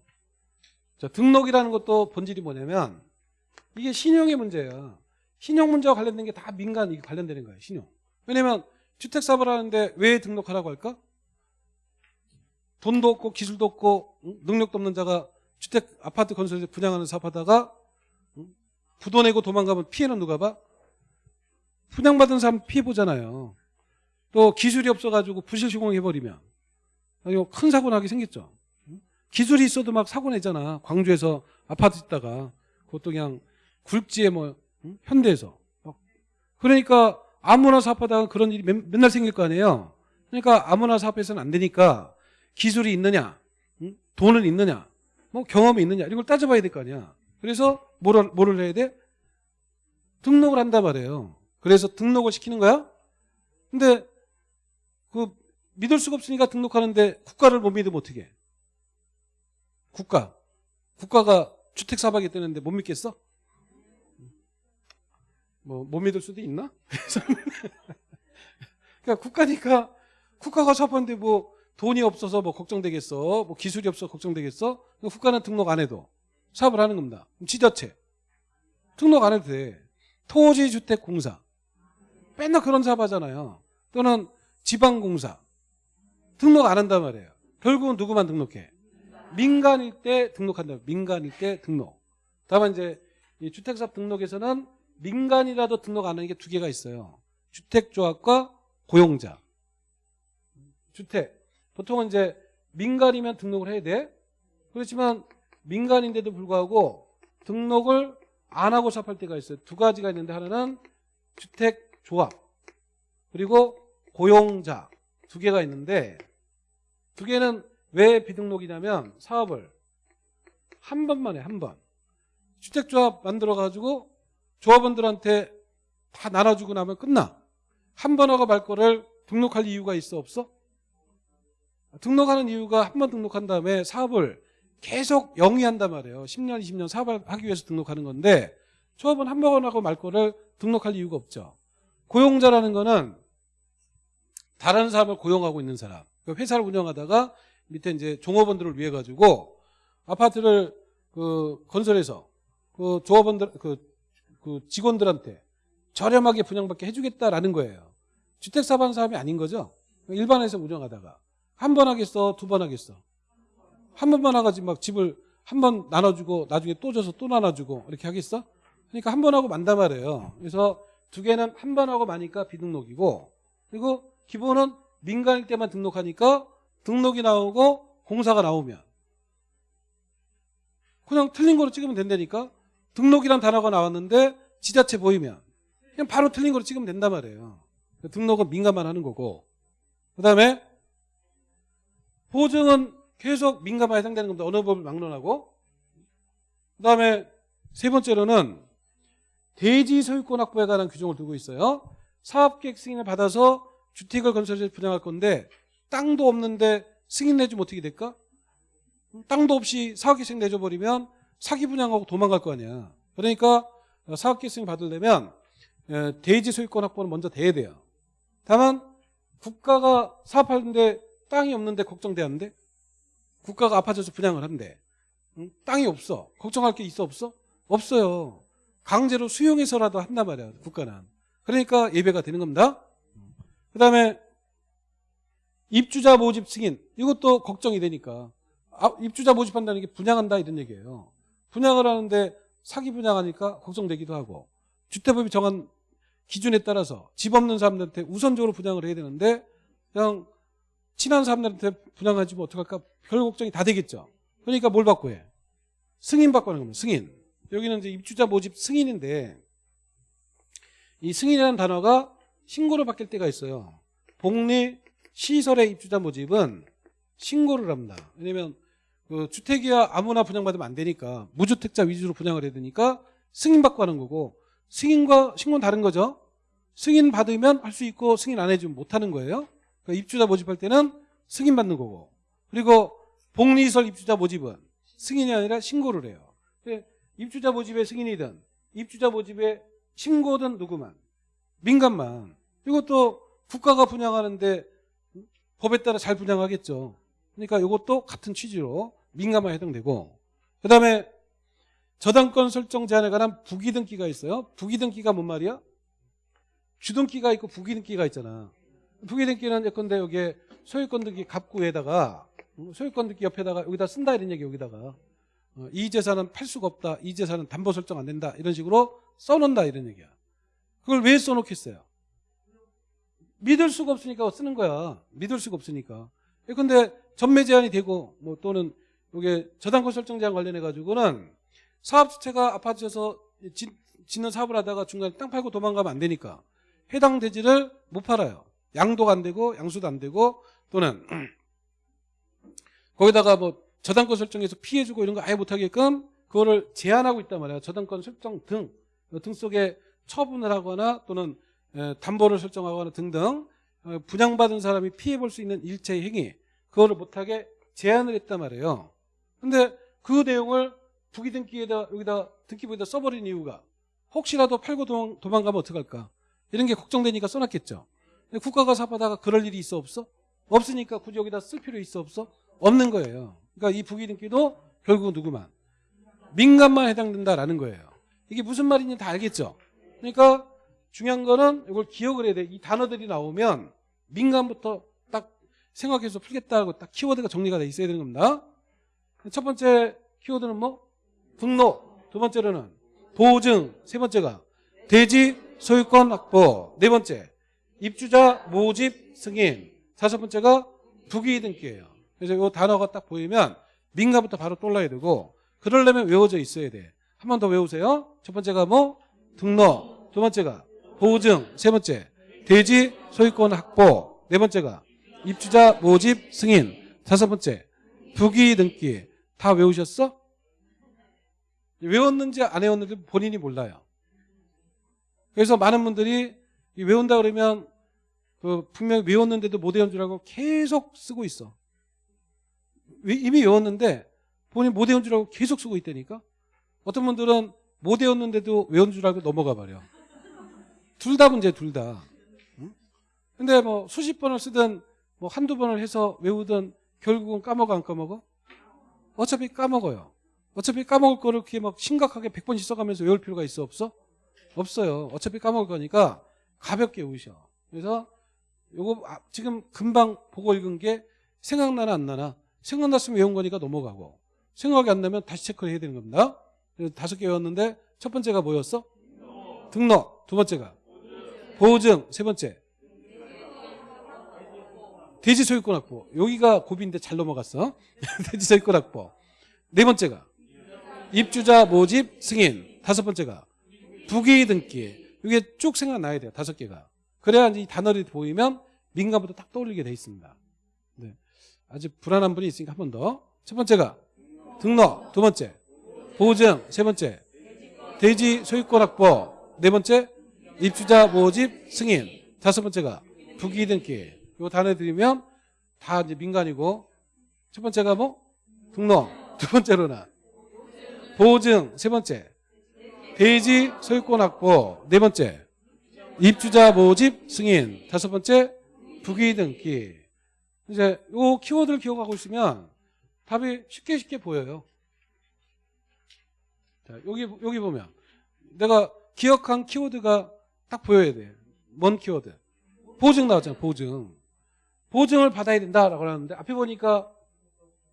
자, 등록이라는 것도 본질이 뭐냐면 이게 신용의 문제야. 신용 문제와 관련된 게 다 민간 이게 관련되는 거예요. 신용. 왜냐면 주택 사업을 하는데 왜 등록하라고 할까? 돈도 없고 기술도 없고 응? 능력도 없는 자가 주택 아파트 건설에서 분양하는 사업하다가 응? 부도 내고 도망가면 피해는 누가 봐? 분양받은 사람 피해 보잖아요. 또 기술이 없어가지고 부실 시공해버리면 큰 사고 나게 생겼죠. 응? 기술이 있어도 막 사고 내잖아. 광주에서 아파트 짓다가 그것도 그냥 굴지에 뭐 응? 현대에서 막. 그러니까 아무나 사업하다가 그런 일이 맨- 맨날 생길 거 아니에요. 그러니까 아무나 사업해서는 안 되니까 기술이 있느냐, 응? 돈은 있느냐, 뭐 경험이 있느냐 이런 걸 따져봐야 될 거 아니야. 그래서 뭐를, 뭐를 해야 돼? 등록을 한단 말이에요. 그래서 등록을 시키는 거야. 근데 그 믿을 수가 없으니까 등록하는데 국가를 못 믿으면 어떻게 해? 국가. 국가가 주택 사박이 뜨는데 못 믿겠어? 뭐 못 믿을 수도 있나? 그러니까 국가니까 국가가 사업하는데 뭐 돈이 없어서 뭐 걱정되겠어? 뭐 기술이 없어서 걱정되겠어? 국가는 등록 안 해도 사업을 하는 겁니다. 지자체 등록 안 해도 돼. 토지주택공사 맨날 그런 사업 하잖아요. 또는 지방공사 등록 안 한단 말이에요. 결국은 누구만 등록해? 민간일 때 등록한다. 민간일 때 등록. 다만 이제 이 주택사업 등록에서는 민간이라도 등록 안 하는 게 두 개가 있어요. 주택조합과 고용자. 주택. 보통은 이제 민간이면 등록을 해야 돼. 그렇지만 민간인데도 불구하고 등록을 안 하고 사업할 때가 있어요. 두 가지가 있는데 하나는 주택조합 그리고 고용자 두 개가 있는데 두 개는 왜 비등록이냐면 사업을 한 번만 해, 한 번. 주택조합 만들어가지고 조합원들한테 다 나눠주고 나면 끝나. 한 번 하고 말 거를 등록할 이유가 있어, 없어? 등록하는 이유가 한 번 등록한 다음에 사업을 계속 영위한단 말이에요. 10년, 20년 사업을 하기 위해서 등록하는 건데 조합은 한 번 하고 말 거를 등록할 이유가 없죠. 고용자라는 거는 다른 사람을 고용하고 있는 사람. 그 회사를 운영하다가 밑에 이제 종업원들을 위해 가지고 아파트를 그 건설해서 그 조합원들 그, 그 직원들한테 저렴하게 분양받게 해주겠다라는 거예요. 주택 사업하는 사람이 아닌 거죠. 일반에서 운영하다가 한 번 하겠어, 두 번 하겠어. 한 번만 하가지고 막 집을 한 번 나눠주고 나중에 또 줘서 또 나눠주고 이렇게 하겠어? 그러니까 한 번 하고 만단 말이에요. 그래서 두 개는 한 번 하고 마니까 비등록이고 그리고 기본은 민간일 때만 등록하니까 등록이 나오고 공사가 나오면 그냥 틀린 거로 찍으면 된다니까 등록이란 단어가 나왔는데 지자체 보이면 그냥 바로 틀린 거로 찍으면 된단 말이에요. 등록은 민간만 하는 거고 그 다음에 보증은 계속 민감에 해당되는 겁니다. 어느 법을 막론하고. 그 다음에 세 번째로는 대지 소유권 확보에 관한 규정을 두고 있어요. 사업계획 승인을 받아서 주택을 건설해서 분양할 건데 땅도 없는데 승인 내주면 어떻게 될까? 땅도 없이 사업계획 승인 내줘버리면 사기 분양하고 도망갈 거 아니야. 그러니까 사업계획 승인 받으려면 에, 대지 소유권 확보는 먼저 돼야 돼요. 다만 국가가 사업하는데 땅이 없는데 걱정되는데 국가가 아파져서 분양을 한대. 응? 땅이 없어. 걱정할 게 있어 없어? 없어요. 강제로 수용해서라도 한단 말이야 국가는. 그러니까 예배가 되는 겁니다. 그 다음에 입주자 모집 승인 이것도 걱정이 되니까 아, 입주자 모집한다는 게 분양한다 이런 얘기예요. 분양을 하는데 사기 분양하니까 걱정되기도 하고 주택법이 정한 기준에 따라서 집 없는 사람들한테 우선적으로 분양을 해야 되는데 그냥 친한 사람들한테 분양하지 뭐 어떡할까 별 걱정이 다 되겠죠. 그러니까 뭘 받고 해? 승인 받고 하는 겁니다. 승인. 여기는 이제 입주자 모집 승인인데 이 승인이라는 단어가 신고를 바뀔 때가 있어요. 복리 시설의 입주자 모집은 신고를 합니다. 왜냐면 그 주택이야 아무나 분양받으면 안 되니까 무주택자 위주로 분양을 해야 되니까 승인 받고 하는 거고 승인과 신고는 다른 거죠. 승인 받으면 할 수 있고 승인 안 해주면 못 하는 거예요. 그러니까 입주자 모집할 때는 승인 받는 거고 그리고 복리시설 입주자 모집은 승인이 아니라 신고를 해요. 입주자 모집의 승인이든 입주자 모집의 신고든 누구만 민간만 이것도 국가가 분양하는데 법에 따라 잘 분양하겠죠. 그러니까 이것도 같은 취지로 민감만 해당되고 그 다음에 저당권 설정 제한에 관한 부기등기가 있어요. 부기등기가 뭔 말이야? 주등기가 있고 부기등기가 있잖아. 부기등기는 예컨대 여기에 소유권 등기 갑구에다가 소유권 등기 옆에다가 여기다 쓴다 이런 얘기 여기다가 어, 이 재산은 팔 수가 없다. 이 재산은 담보 설정 안 된다. 이런 식으로 써놓는다 이런 얘기야. 그걸 왜 써놓겠어요? 믿을 수가 없으니까 쓰는 거야. 믿을 수가 없으니까. 근데 전매 제한이 되고 뭐 또는 이게 저당권 설정 제한 관련해 가지고는 사업 주체가 아파트에서 짓는 사업을 하다가 중간에 땅 팔고 도망가면 안 되니까 해당 대지를 못 팔아요. 양도가 안 되고 양수도 안 되고 또는 거기다가 뭐 저당권 설정해서 피해주고 이런 거 아예 못하게끔 그거를 제한하고 있단 말이에요. 저당권 설정 등, 등 속에 처분을 하거나 또는 담보를 설정하거나 등등 어, 분양받은 사람이 피해볼 수 있는 일체의 행위 그거를 못하게 제한을 했단 말이에요. 근데 그 내용을 부기등기에다 여기다 등기부에다 써버린 이유가 혹시라도 팔고 도망, 도망가면 어떡할까 이런 게 걱정되니까 써놨겠죠. 국가가 사업하다가 그럴 일이 있어 없어? 없으니까 굳이 여기다 쓸 필요 있어 없어? 없는 거예요. 그러니까 이 부기등기도 결국은 누구만 민간만 해당된다라는 거예요. 이게 무슨 말인지 다 알겠죠? 그러니까 중요한 거는 이걸 기억을 해야 돼. 이 단어들이 나오면 민간부터 딱 생각해서 풀겠다고 딱 키워드가 정리가 돼 있어야 되는 겁니다. 첫 번째 키워드는 뭐? 등록. 두 번째로는 보증. 세 번째가 대지 소유권 확보. 네 번째 입주자 모집 승인. 다섯 번째가 부기 등기예요. 그래서 이 단어가 딱 보이면 민가부터 바로 떠올라야 되고 그러려면 외워져 있어야 돼. 한 번 더 외우세요. 첫 번째가 뭐? 등록. 두 번째가 보증. 세 번째 대지 소유권 확보. 네 번째가 입주자 모집 승인. 다섯 번째 부기 등기. 다 외우셨어? 외웠는지 안 외웠는지 본인이 몰라요. 그래서 많은 분들이 외운다 그러면 그 분명히 외웠는데도 못 외운 줄 알고 계속 쓰고 있어. 이미 외웠는데 본인 못 외운 줄 알고 계속 쓰고 있다니까. 어떤 분들은 못 외웠는데도 외운 줄 알고 넘어가 버려. 둘 다 문제 둘 다. 응? 근데 뭐 수십 번을 쓰든 뭐 한두 번을 해서 외우든 결국은 까먹어 안 까먹어? 어차피 까먹어요. 어차피 까먹을 거를 그렇게 막 심각하게 100번씩 써가면서 외울 필요가 있어 없어? 없어요. 어차피 까먹을 거니까 가볍게 외우셔. 그래서 요거 아, 지금 금방 보고 읽은 게 생각나나 안 나나 생각났으면 외운 거니까 넘어가고 생각이 안 나면 다시 체크를 해야 되는 겁니다. 다섯 개 외웠는데 첫 번째가 뭐였어? 등록. 두 번째가 보증. 세 번째 대지 소유권 확보. 여기가 고비인데 잘 넘어갔어. 대지 소유권 확보. 네 번째가 입주자 모집 승인. 다섯 번째가 부기 등기. 이게 쭉 생각나야 돼요. 다섯 개가. 그래야 이 단어를 보이면 민감부터 딱 떠올리게 돼 있습니다. 네. 아주 불안한 분이 있으니까 한 번 더. 첫 번째가 등록. 두 번째 보증. 세 번째 대지 소유권 확보. 네 번째 입주자 모집 승인. 다섯 번째가 부기 등기. 요 단어 드리면 다 이제 민간이고 첫 번째가 뭐 등록. 두 번째로는 보증. 세 번째 대지 소유권 확보. 네 번째 입주자 모집 승인. 다섯 번째 부기 등기. 이제 요 키워드를 기억하고 있으면 답이 쉽게 쉽게 보여요. 자, 여기 여기 보면 내가 기억한 키워드가 딱 보여야 돼. 뭔 키워드? 보증 나왔잖아. 보증. 보증을 받아야 된다라고 하는데 앞에 보니까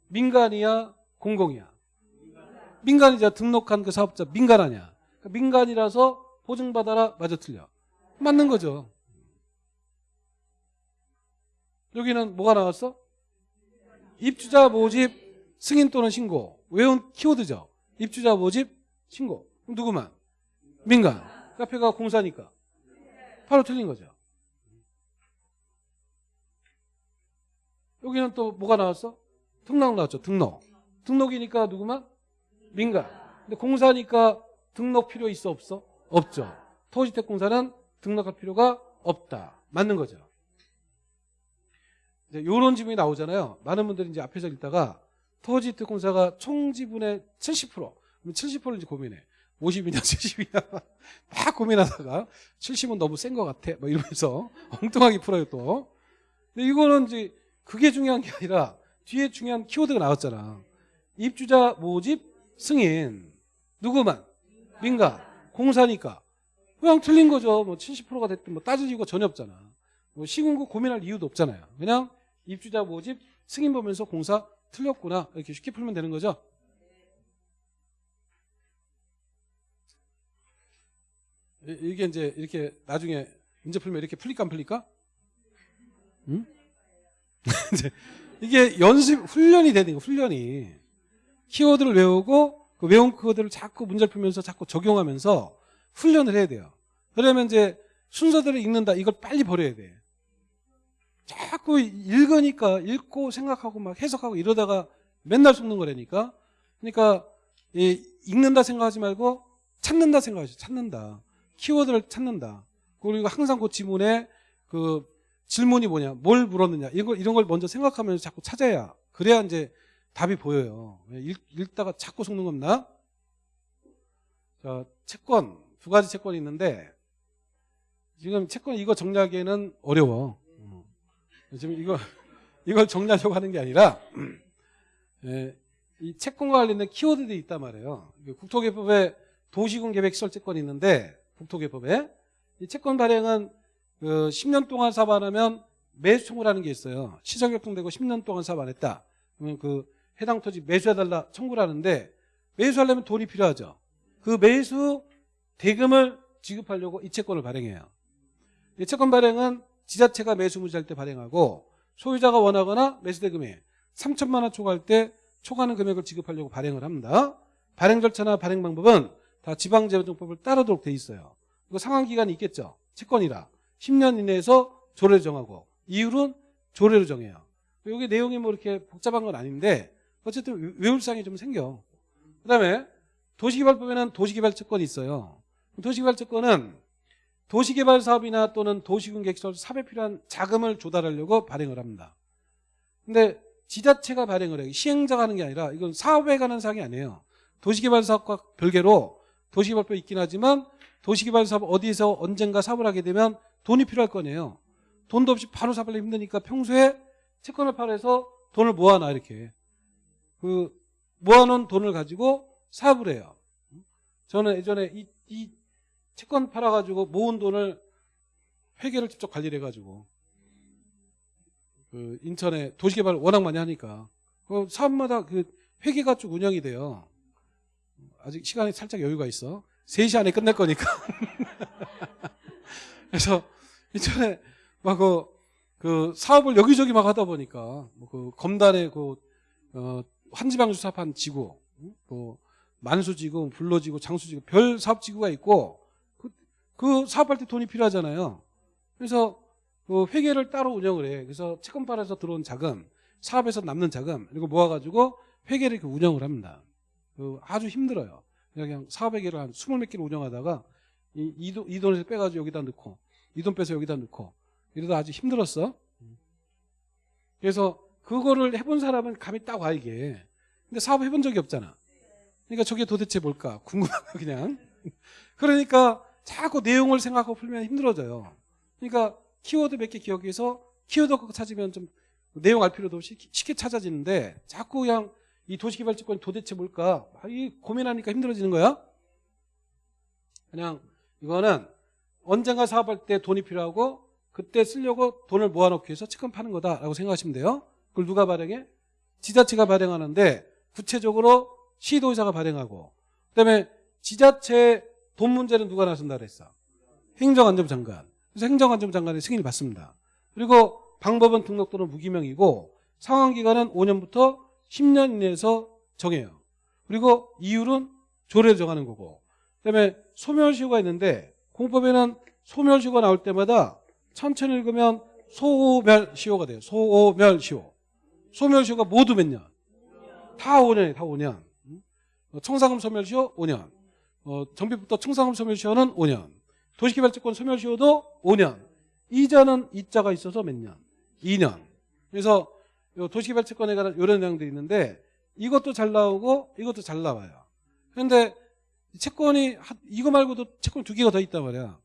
민간이야, 공공이야. 민간이자 등록한 그 사업자 민간 아니야. 그러니까 민간이라서 보증받아라 맞아 틀려. 맞는 거죠. 여기는 뭐가 나왔어? 입주자 모집 승인 또는 신고. 외운 키워드죠. 입주자 모집 신고. 그럼 누구만? 민간. 카페가 공사니까. 바로 틀린 거죠. 여기는 또 뭐가 나왔어? 등록 나왔죠. 등록. 등록이니까 누구만? 민간. 근데 공사니까 등록 필요 있어 없어? 없죠. 토지택공사는 등록할 필요가 없다. 맞는 거죠. 이제 요런 지문이 나오잖아요. 많은 분들이 이제 앞에서 읽다가 토지특공사가 총 지분의 70% 그럼 70%를 이제 고민해. 50이냐 70이냐 막 고민하다가 70은 너무 센 것 같아. 뭐 이러면서 엉뚱하게 풀어요 또. 근데 이거는 이제 그게 중요한 게 아니라 뒤에 중요한 키워드가 나왔잖아. 입주자 모집 승인 누구만 민간 공사니까 그냥 틀린 거죠. 뭐 70%가 됐든 뭐 따질 이유가 전혀 없잖아. 뭐 시군구 고민할 이유도 없잖아요. 그냥 입주자 모집 승인 보면서 공사 틀렸구나 이렇게 쉽게 풀면 되는 거죠. 이- 이게 이제 이렇게 나중에 문제 풀면 이렇게 풀릴까 안 풀릴까? 응? 이게 연습 훈련이 되는 거 훈련이 키워드를 외우고 그 외운 키워드를 자꾸 문제를 풀면서 자꾸 적용하면서 훈련을 해야 돼요. 그러면 이제 순서대로 읽는다 이걸 빨리 버려야 돼. 자꾸 읽으니까 읽고 생각하고 막 해석하고 이러다가 맨날 속는 거라니까. 그러니까 이 읽는다 생각하지 말고 찾는다 생각하죠. 찾는다. 키워드를 찾는다. 그리고 항상 그 지문에 그 질문이 뭐냐, 뭘 물었느냐 이런 걸 이런 걸 먼저 생각하면서 자꾸 찾아야 그래야 이제 답이 보여요. 읽, 읽다가 자꾸 속는 겁니다. 자, 채권 두 가지 채권이 있는데 지금 채권 이거 정리하기에는 어려워. 음. 지금 이거 이걸 정리하려고 하는 게 아니라 예, 이 채권과 관련된 키워드들이 있단 말이에요. 이게 국토개법에 도시군 계획 시설 채권이 있는데 국토개법에 이 채권 발행은 그 10년 동안 사업 안 하면 매수 청구라는 게 있어요. 시장 결정되고 10년 동안 사업 안 했다. 그러면 그 해당 토지 매수해달라 청구를 하는데 매수하려면 돈이 필요하죠. 그 매수 대금을 지급하려고 이 채권을 발행해요. 이 채권 발행은 지자체가 매수 무지할 때 발행하고 소유자가 원하거나 매수 대금에 3천만 원 초과할 때 초과하는 금액을 지급하려고 발행을 합니다. 발행 절차나 발행 방법은 다 지방재정법을 따르도록 돼 있어요. 이거 상환 기간이 있겠죠. 채권이라 10년 이내에서 조례를 정하고 이율은 조례로 정해요. 여기 내용이 뭐 이렇게 복잡한 건 아닌데 어쨌든 외울상이 좀 생겨. 그다음에 도시개발법에는 도시개발채권이 있어요. 도시개발채권은 도시개발 사업이나 또는 도시군 객설 사업에 필요한 자금을 조달하려고 발행을 합니다. 근데 지자체가 발행을 해요. 시행자가 하는 게 아니라 이건 사업에 관한 사항이 아니에요. 도시개발 사업과 별개로 도시개발법이 있긴 하지만 도시개발 사업 어디에서 언젠가 사업을 하게 되면 돈이 필요할 거네요. 돈도 없이 바로 사업하기 힘드니까 평소에 채권을 팔아서 돈을 모아놔 이렇게. 그 모아놓은 돈을 가지고 사업을 해요. 저는 예전에 이, 이 채권 팔아가지고 모은 돈을 회계를 직접 관리를 해가지고 그 인천에 도시개발 워낙 많이 하니까 그 사업마다 그 회계가 쭉 운영이 돼요. 아직 시간이 살짝 여유가 있어. 3시 안에 끝낼 거니까. 그래서 인천에 막 그, 그 사업을 여기저기 막 하다 보니까 검단의 그 어, 한지방 주사판 지구, 응? 뭐 만수지구, 불로지구, 장수지구 별 사업지구가 있고 그, 그 사업할 때 돈이 필요하잖아요. 그래서 그 회계를 따로 운영을 해. 그래서 채권판에서 들어온 자금, 사업에서 남는 자금 이거 모아가지고 회계를 이렇게 운영을 합니다. 그 아주 힘들어요. 그냥 사업 회계를 한 스물 몇 개를 운영하다가 이, 이, 돈, 이 돈에서 빼가지고 여기다 넣고 이 돈 빼서 여기다 넣고 이러다 아주 힘들었어. 그래서 그거를 해본 사람은 감이 딱 와 이게. 근데 사업 해본 적이 없잖아. 그러니까 저게 도대체 뭘까 궁금하고 그냥. 그러니까 자꾸 내용을 생각하고 풀면 힘들어져요. 그러니까 키워드 몇 개 기억해서 키워드 갖고 찾으면 좀 내용 알 필요도 없이 쉽게 찾아지는데 자꾸 그냥 이 도시개발지권이 도대체 뭘까 아, 이 고민하니까 힘들어지는 거야. 그냥 이거는 언젠가 사업할 때 돈이 필요하고 그때 쓰려고 돈을 모아놓기 위해서 채권 파는 거다라고 생각하시면 돼요. 그걸 누가 발행해? 지자체가 발행하는데 구체적으로 시도의사가 발행하고 그다음에 지자체 돈 문제는 누가 나선다 그랬어? 행정안전부 장관. 그래서 행정안전부 장관의 승인을 받습니다. 그리고 방법은 등록 또는 무기명이고 상환기간은 5년부터 10년 이내에서 정해요. 그리고 이율은 조례로 정하는 거고 그다음에 소멸시효가 있는데 공법에는 소멸시효가 나올 때마다 천천히 읽으면 소멸시효가 돼요. 소멸시효. 소멸시효가 모두 몇 년? 다 5년이에요. 다 5년. 어, 청사금 소멸시효 5년. 어, 정비부터 청사금 소멸시효는 5년. 도시개발지권 소멸시효도 5년. 이자는 이자가 있어서 몇 년? 2년. 그래서 요 도시개발채권에 관한 이런 내용들이 있는데 이것도 잘 나오고 이것도 잘 나와요. 그런데 채권이 한- 이거 말고도 채권 두 개가 더 있단 말이야.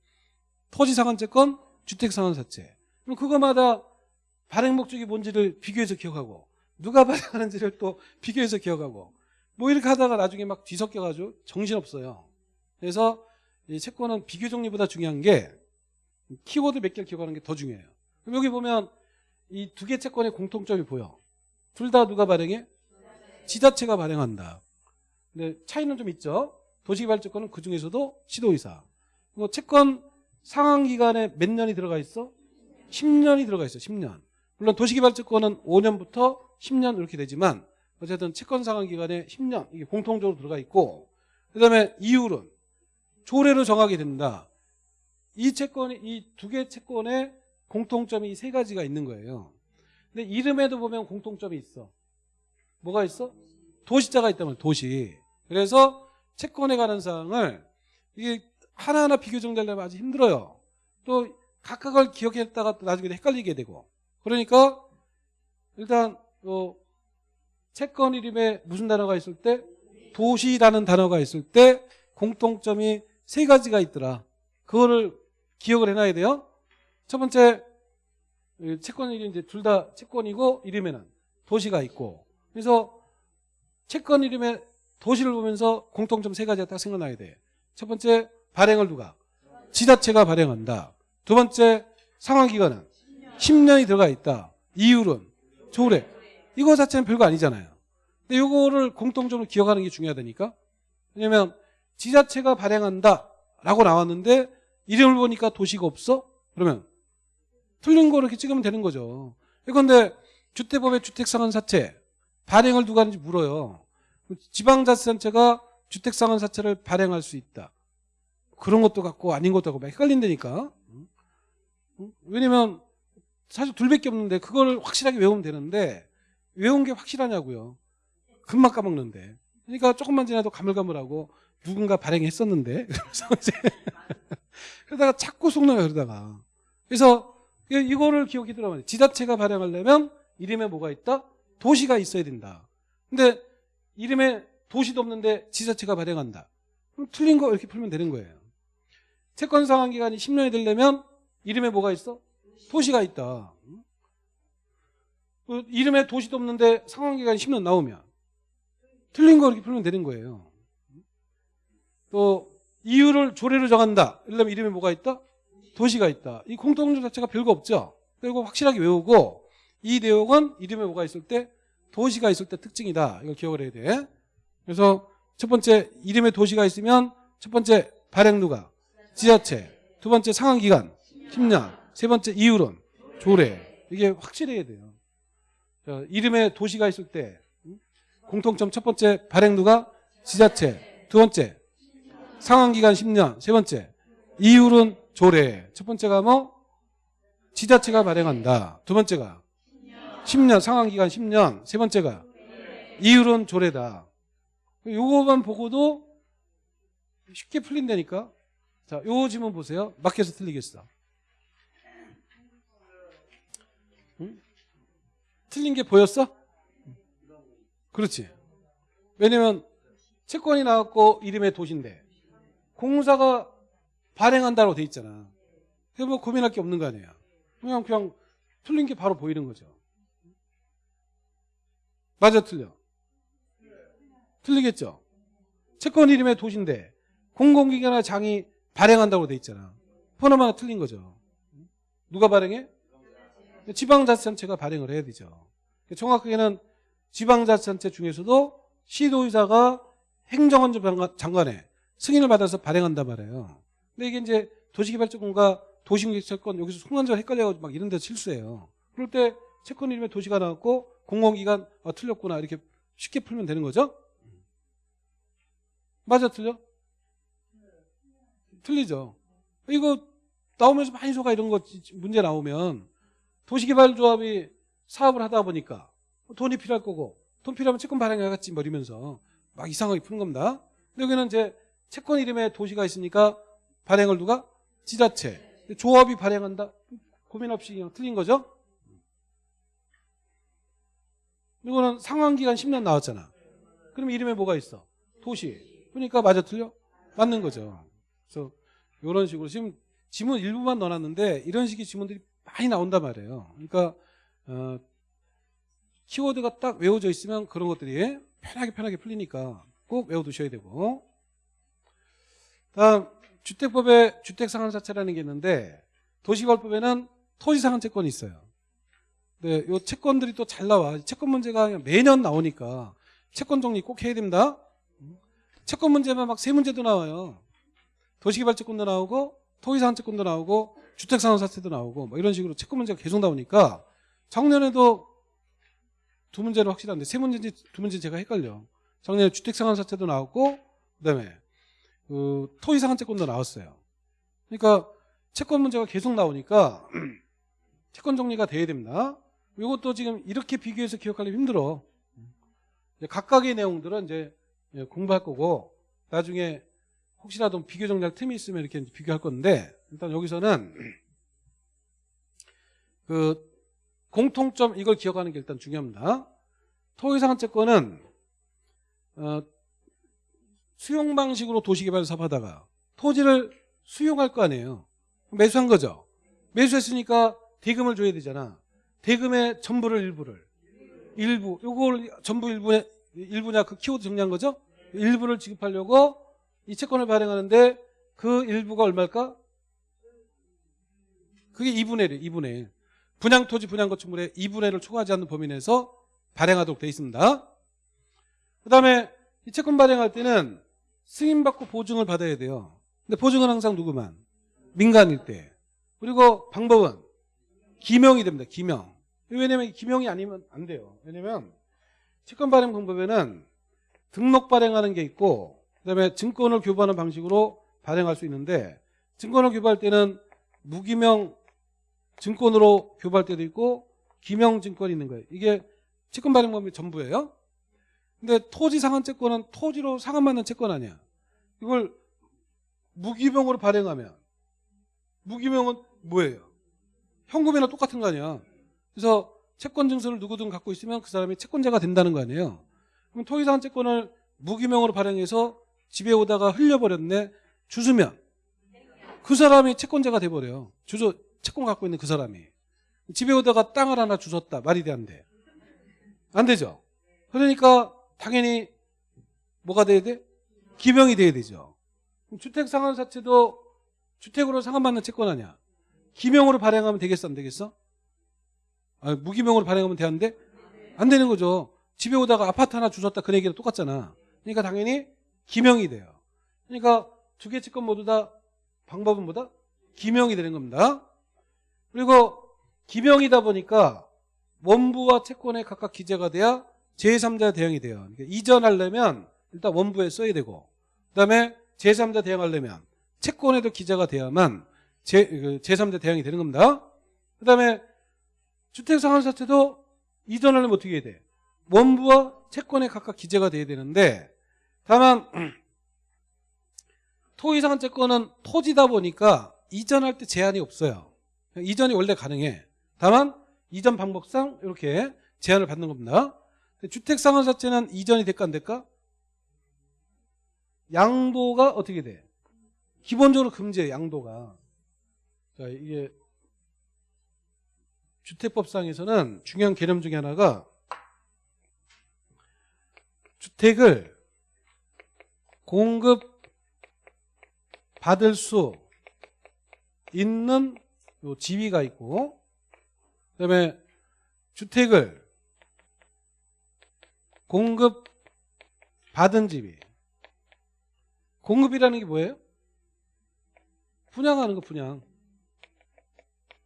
토지상환채권, 주택상환사채. 그럼 그거마다 발행 목적이 뭔지를 비교해서 기억하고 누가 발행하는지를 또 비교해서 기억하고 뭐 이렇게 하다가 나중에 막 뒤섞여가지고 정신없어요. 그래서 이 채권은 비교 정리보다 중요한 게 키워드 몇 개를 기억하는 게 더 중요해요. 그럼 여기 보면 이 두 개 채권의 공통점이 보여. 둘 다 누가 발행해? 지자체가 발행한다. 근데 차이는 좀 있죠. 도시개발채권은 그 중에서도 시도의사. 뭐 채권 상환 기간에 몇 년이 들어가 있어? 10년이 들어가 있어. 10년. 물론 도시개발채권은 5년부터 10년 이렇게 되지만 어쨌든 채권 상환 기간에 10년 이게 공통적으로 들어가 있고 그다음에 이율은 조례로 정하게 된다. 이 채권이 이 두 개 채권의 공통점이 이 세 가지가 있는 거예요. 근데 이름에도 보면 공통점이 있어. 뭐가 있어? 도시자가 있다면 도시. 그래서 채권에 관한 사항을 이게 하나하나 비교 정리하려면 아주 힘들어요. 또 각각을 기억했다가 또 나중에 헷갈리게 되고. 그러니까 일단 어, 채권 이름에 무슨 단어가 있을 때 도시라는 단어가 있을 때 공통점이 세 가지가 있더라. 그거를 기억을 해놔야 돼요. 첫 번째 이 채권 이름 이제 둘 다 채권이고 이름에는 도시가 있고 그래서 채권 이름에 도시를 보면서 공통점 세 가지가 딱 생각나야 돼. 첫 번째 발행을 누가 지자체가 발행한다. 두 번째 상환 기간은 10년이 들어가 있다. 이율은 조례. 이거 자체는 별거 아니잖아요. 근데 이거를 공통점으로 기억하는 게 중요하다니까. 왜냐면 지자체가 발행한다 라고 나왔는데 이름을 보니까 도시가 없어? 그러면 틀린 거 이렇게 찍으면 되는 거죠. 그런데 주택법의 주택상환사채 발행을 누가 하는지 물어요. 지방자치단체가 주택상환사채를 발행할 수 있다. 그런 것도 같고 아닌 것도 같고 막 헷갈린다니까. 왜냐면 사실 둘밖에 없는데 그걸 확실하게 외우면 되는데 외운 게 확실하냐고요. 금방 까먹는데. 그러니까 조금만 지나도 가물가물하고 누군가 발행했었는데 그러다가 자꾸 속나요 그러다가 그래서 이거를 기억해 두라면 지자체가 발행하려면 이름에 뭐가 있다? 도시가 있어야 된다. 근데 이름에 도시도 없는데 지자체가 발행한다. 그럼 틀린 거 이렇게 풀면 되는 거예요. 채권 상환 기간이 10년이 되려면 이름에 뭐가 있어? 도시가 있다. 그 이름에 도시도 없는데 상환 기간이 10년 나오면 틀린 거 이렇게 풀면 되는 거예요. 또 이유를 조례로 정한다. 이러려면 이름에 뭐가 있다? 도시가 있다. 이 공통점 자체가 별거 없죠. 그리고 확실하게 외우고 이 내용은 이름에 뭐가 있을 때 도시가 있을 때 특징이다. 이걸 기억을 해야 돼. 그래서 첫 번째 이름에 도시가 있으면 첫 번째 발행 누가 지자체 두 번째 상한기간 10년 세 번째 이율은 조례. 이게 확실해야 돼요. 자, 이름에 도시가 있을 때 음? 공통점 첫 번째 발행 누가? 지자체. 두 번째 상한기간 10년. 세 번째 이율은 조례. 첫 번째가 뭐? 지자체가 발행한다. 두 번째가 10년 상한기간 10년. 세 번째가 이율은 조례다. 요거만 보고도 쉽게 풀린다니까? 자, 요 지문 보세요. 막혀서 틀리겠어 틀린 게 보였어? 그렇지 왜냐면 채권이 나왔고 이름의 도시인데 공사가 발행한다고 돼 있잖아. 그뭐 고민할 게 없는 거 아니에요. 그냥 그냥 틀린 게 바로 보이는 거죠. 맞아 틀려. 틀리겠죠. 채권 이름의 도시인데 공공기관이나 장이 발행한다고 돼 있잖아. 포함하나 틀린 거죠. 누가 발행해? 지방자치단체가 발행을 해야 되죠. 정확하게는 지방자치단체 중에서도 시도의사가 행정안전 장관- 장관의 승인을 받아서 발행한단 말이에요. 근데 이게 이제 도시개발자권과 도시공개채권 여기서 순간적으로 헷갈려가지고 막 이런 데서 실수해요. 그럴 때 채권 이름에 도시가 나왔고 공공기관 아, 틀렸구나 이렇게 쉽게 풀면 되는 거죠? 맞아 틀려? 틀리죠. 이거 나오면서 많이 소가 이런 거 문제 나오면 도시개발조합이 사업을 하다 보니까 돈이 필요할 거고 돈 필요하면 채권 발행해야겠지 뭐 이러면서 막 이상하게 푸는 겁니다. 근데 여기는 이제 채권 이름에 도시가 있으니까 발행을 누가? 지자체. 조합이 발행한다? 고민 없이 그냥 틀린 거죠? 이거는 상환기간 10년 나왔잖아. 그럼 이름에 뭐가 있어? 도시. 그러니까 맞아 틀려? 맞는 거죠. 그래서 이런 식으로 지금 지문 일부만 넣어놨는데 이런 식의 지문들이 많이 나온단 말이에요. 그러니까 어, 키워드가 딱 외워져 있으면 그런 것들이 편하게 편하게 풀리니까 꼭 외워두셔야 되고 다음 주택법에 주택상한사채라는 게 있는데 도시개발법에는 토지상한채권이 있어요. 근데 요 채권들이 또 잘 나와. 채권 문제가 매년 나오니까 채권 정리 꼭 해야 됩니다. 채권 문제만 막 세 문제도 나와요. 도시개발채권도 나오고 토지상한채권도 나오고 주택상한사채도 나오고 뭐 이런 식으로 채권 문제가 계속 나오니까 작년에도 두 문제는 확실한데 세 문제인지 두 문제 제가 헷갈려. 작년에 주택상한사채도 나왔고 그다음에 그 토지상한채권도 나왔어요. 그러니까 채권 문제가 계속 나오니까 채권 정리가 돼야 됩니다. 이것도 지금 이렇게 비교해서 기억하기 힘들어. 각각의 내용들은 이제 예, 공부할 거고 나중에 혹시라도 비교 정리할 틈이 있으면 이렇게 비교할 건데 일단 여기서는 그 공통점 이걸 기억하는 게 일단 중요합니다. 토지상한채권은 어, 수용 방식으로 도시개발 사업하다가 토지를 수용할 거 아니에요. 매수한 거죠. 매수했으니까 대금을 줘야 되잖아. 대금의 전부를 일부를 일부 요걸 전부 일부에 일부냐 그 키워드 정리한 거죠. 일부를 지급하려고 이 채권을 발행하는데 그 일부가 얼마일까? 그게 2분의 1, 2분의 1. 분양 토지 분양 건축물의 2분의 1을 초과하지 않는 범위 내에서 발행하도록 되어 있습니다. 그 다음에 이 채권 발행할 때는 승인받고 보증을 받아야 돼요. 근데 보증은 항상 누구만? 민간일 때. 그리고 방법은 기명이 됩니다. 기명. 왜냐면 기명이 아니면 안 돼요. 왜냐면 채권 발행 방법에는 등록 발행하는 게 있고 그다음에 증권을 교부하는 방식으로 발행할 수 있는데 증권을 교부할 때는 무기명 증권으로 교부할 때도 있고 기명 증권이 있는 거예요. 이게 채권 발행 방법이 전부예요. 근데 토지 상한채권은 토지로 상한받는 채권 아니야. 이걸 무기명으로 발행하면 무기명은 뭐예요? 현금이나 똑같은 거 아니야. 그래서 채권 증서를 누구든 갖고 있으면 그 사람이 채권자가 된다는 거 아니에요. 그럼 토지 상한채권을 무기명으로 발행해서 집에 오다가 흘려버렸네. 주수면 그 사람이 채권자가 돼버려요. 주소 채권 갖고 있는 그 사람이 집에 오다가 땅을 하나 주웠다. 말이 돼 안 돼? 안 되죠. 그러니까 당연히 뭐가 돼야 돼? 기명이 돼야 되죠. 주택 상환사채도 주택으로 상환받는 채권 아니야. 기명으로 발행하면 되겠어 안 되겠어? 아, 무기명으로 발행하면 되는데 안 되는 거죠. 집에 오다가 아파트 하나 주셨다 그 얘기랑 똑같잖아. 그러니까 당연히 기명이 돼요. 그러니까 두 개 채권 모두 다 방법은 뭐다? 기명이 되는 겁니다. 그리고 기명이다 보니까 원부와 채권에 각각 기재가 돼야 제3자 대응이 돼요. 그러니까 이전하려면 일단 원부에 써야 되고 그다음에 제3자 대응하려면 채권에도 기재가 돼야만 제, 그 제3자 대응이 되는 겁니다. 그다음에 주택상환사채도 이전하려면 어떻게 해야 돼? 원부와 채권에 각각 기재가 돼야 되는데 다만 토지상환 채권은 토지다 보니까 이전할 때 제한이 없어요. 이전이 원래 가능해. 다만 이전 방법상 이렇게 제한을 받는 겁니다. 주택상환사채는 이전이 될까 안 될까? 양도가 어떻게 돼? 기본적으로 금지해 양도가. 자 이게 주택법상에서는 중요한 개념 중에 하나가 주택을 공급 받을 수 있는 요 지위가 있고 그다음에 주택을 공급 받은 지위. 공급이라는 게 뭐예요? 분양하는 거 분양.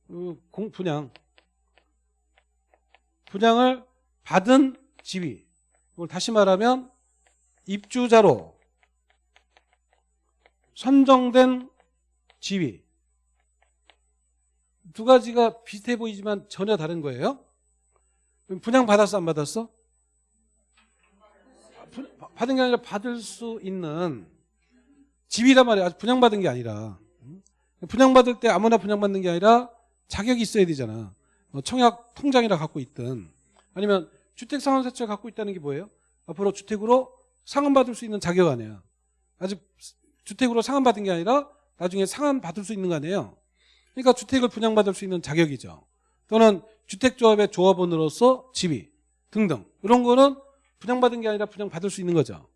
어, 공 분양. 분양을 받은 지위. 이걸 다시 말하면 입주자로 선정된 지위 두 가지가 비슷해 보이지만 전혀 다른 거예요. 분양 받았어 안 받았어? 부- 받은 게 아니라 받을 수 있는 지위란 말이야. 분양받은 게 아니라 분양받을 때 아무나 분양받는 게 아니라 자격이 있어야 되잖아. 어, 청약 통장이라 갖고 있든 아니면 주택 상환세채 갖고 있다는 게 뭐예요? 앞으로 주택으로 상환받을 수 있는 자격 아니야. 아직 주택으로 상환받은 게 아니라 나중에 상환받을 수 있는 거 아니에요. 그러니까 주택을 분양받을 수 있는 자격이죠. 또는 주택조합의 조합원으로서 지위 등등 이런 거는 분양받은 게 아니라 분양받을 수 있는 거죠.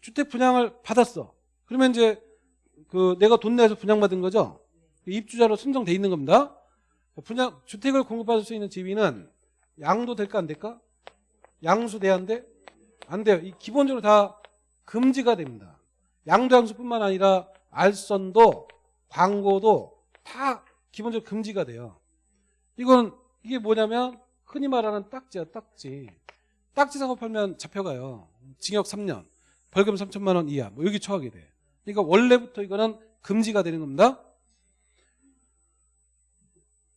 주택 분양을 받았어. 그러면 이제 그 내가 돈 내서 분양받은 거죠. 입주자로 선정돼 있는 겁니다. 분양 주택을 공급받을 수 있는 지위는 양도 될까 안 될까? 양수 돼야 안 돼? 안 돼요. 이 기본적으로 다 금지가 됩니다. 양도 양수뿐만 아니라 알선도 광고도 다 기본적으로 금지가 돼요. 이건 이게 뭐냐면 흔히 말하는 딱지야 딱지. 딱지 작업하면 잡혀가요. 징역 3년, 벌금 3천만 원 이하 뭐 여기 처하게 돼. 그러니까 원래부터 이거는 금지가 되는 겁니다.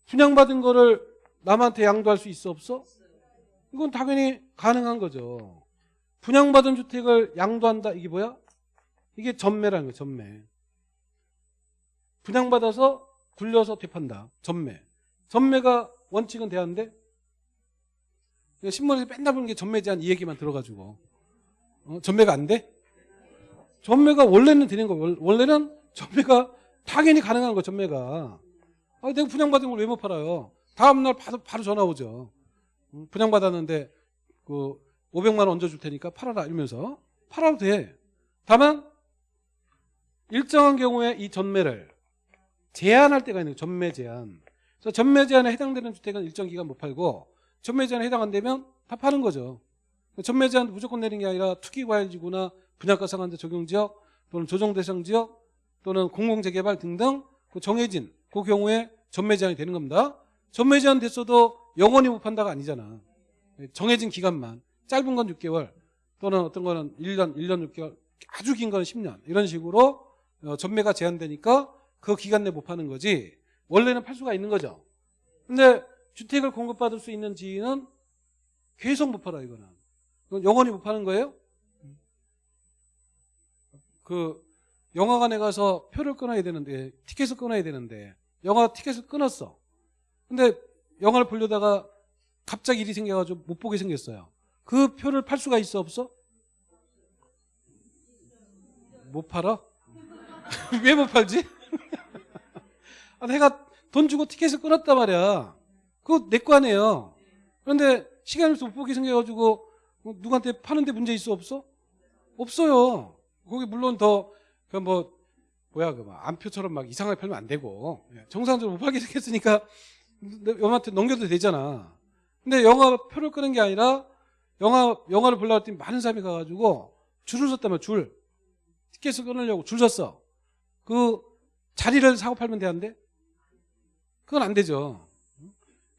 분양받은 거를 남한테 양도할 수 있어 없어? 이건 당연히 가능한 거죠. 분양받은 주택을 양도한다 이게 뭐야? 이게 전매라는 거예요. 전매. 분양받아서 굴려서 되판다. 전매. 전매가 원칙은 돼야하는데 신문에서 맨날 보는 게 전매 제한 이 얘기만 들어가지고 어, 전매가 안 돼? 전매가 원래는 되는 거 원래는 전매가 당연히 가능한 거 전매가 아, 내가 분양받은 걸 왜 못 팔아요? 다음날 바로, 바로 전화 오죠. 음, 분양받았는데 그 500만 원 얹어줄 테니까 팔아라 이러면서 팔아도 돼. 다만 일정한 경우에 이 전매를 제한할 때가 있는 거예요. 전매 제한. 그래서 전매 제한에 해당되는 주택은 일정 기간 못 팔고 전매 제한에 해당 안 되면 다 파는 거죠. 전매 제한 무조건 내린 게 아니라 투기과열지구나 분양가 상한제 적용지역 또는 조정대상지역 또는 공공재개발 등등 그 정해진 그 경우에 전매 제한이 되는 겁니다. 전매 제한 됐어도 영원히 못 판다가 아니잖아. 정해진 기간만 짧은 건 6개월 또는 어떤 거는 1년, 1년 6개월 아주 긴 건 10년 이런 식으로 어, 전매가 제한되니까 그 기간 내 못 파는 거지 원래는 팔 수가 있는 거죠. 근데 주택을 공급받을 수 있는 지인은 계속 못 팔아 이거는. 이건 영원히 못 파는 거예요? 그 영화관에 가서 표를 끊어야 되는데 티켓을 끊어야 되는데 영화 티켓을 끊었어. 근데 영화를 보려다가 갑자기 일이 생겨가지고 못 보게 생겼어요. 그 표를 팔 수가 있어 없어? 못 팔아? 왜 못 팔지? 아, 내가 돈 주고 티켓을 끊었단 말이야. 그거 내 거 아니에요. 그런데 시간이 없어 못 보게 생겨가지고 뭐 누구한테 파는데 문제 있어 없어? 없어요. 거기 물론 더 그 뭐 뭐야 그 막 안표처럼 막 이상하게 팔면 안 되고 예, 정상적으로 못 팔게 생겼으니까 영화한테 넘겨도 되잖아. 근데 영화 표를 끄는 게 아니라 영화 영화를 보려고 했더니 많은 사람이 가가지고 줄을 섰다며 줄 티켓을 끊으려고 줄 섰어. 그 자리를 사고 팔면 되는데 그건 안 되죠.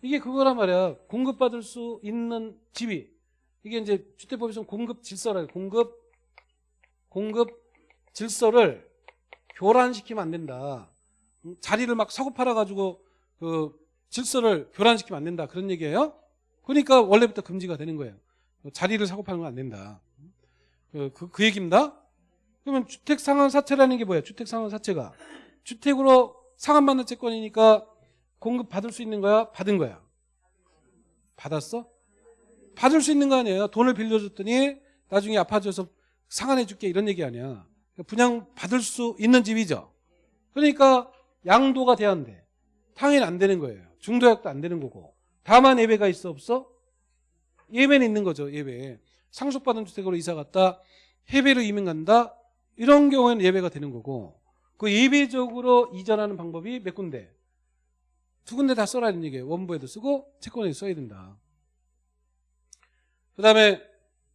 이게 그거란 말이야. 공급받을 수 있는 지위. 이게 이제 주택법에서는 공급 질서라. 공급 공급 질서를 교란시키면 안 된다. 음, 자리를 막 사고 팔아가지고 그 질서를 교란시키면 안 된다. 그런 얘기예요. 그러니까 원래부터 금지가 되는 거예요. 자리를 사고 건안 된다. 그, 그, 그 얘기입니다. 그러면 주택 상환 사채라는 게 뭐예요? 주택 상환 사채가 주택으로 상환받는 채권이니까 공급 받을 수 있는 거야? 받은 거야? 받았어? 받을 수 있는 거 아니에요? 돈을 빌려줬더니 나중에 아파져서 상환해 줄게 이런 얘기 아니야. 분양 받을 수 있는 집이죠. 그러니까 양도가 돼야 안 돼. 당연히 안 되는 거예요. 중도약도 안 되는 거고. 다만 예배가 있어 없어? 예배는 있는 거죠. 예배. 상속받은 주택으로 이사 갔다 해배로 이민 간다. 이런 경우에는 예배가 되는 거고 그 예배적으로 이전하는 방법이 몇 군데? 두 군데 다 써라는 얘기예요. 원부에도 쓰고 채권에도 써야 된다. 그 다음에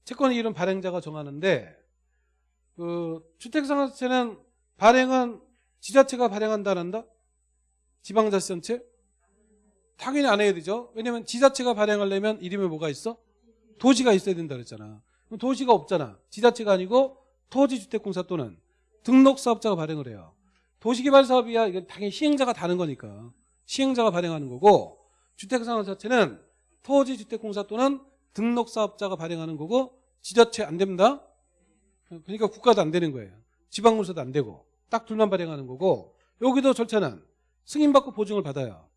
채권 이름 발행자가 정하는데 그 주택상한세는 발행은 지자체가 발행한다는다? 지방자치단체? 당연히 안 해야 되죠. 왜냐면 지자체가 발행하려면 이름에 뭐가 있어? 도시가 있어야 된다 그랬잖아. 그럼 도시가 없잖아. 지자체가 아니고 토지주택공사 또는 등록사업자가 발행을 해요. 도시개발사업이야 이건 당연히 시행자가 다른 거니까 시행자가 발행하는 거고 주택상황 자체는 토지주택공사 또는 등록사업자가 발행하는 거고 지자체 안 됩니다. 그러니까 국가도 안 되는 거예요. 지방문서도 안 되고 딱 둘만 발행하는 거고 여기도 절차는 승인받고 보증을 받아요.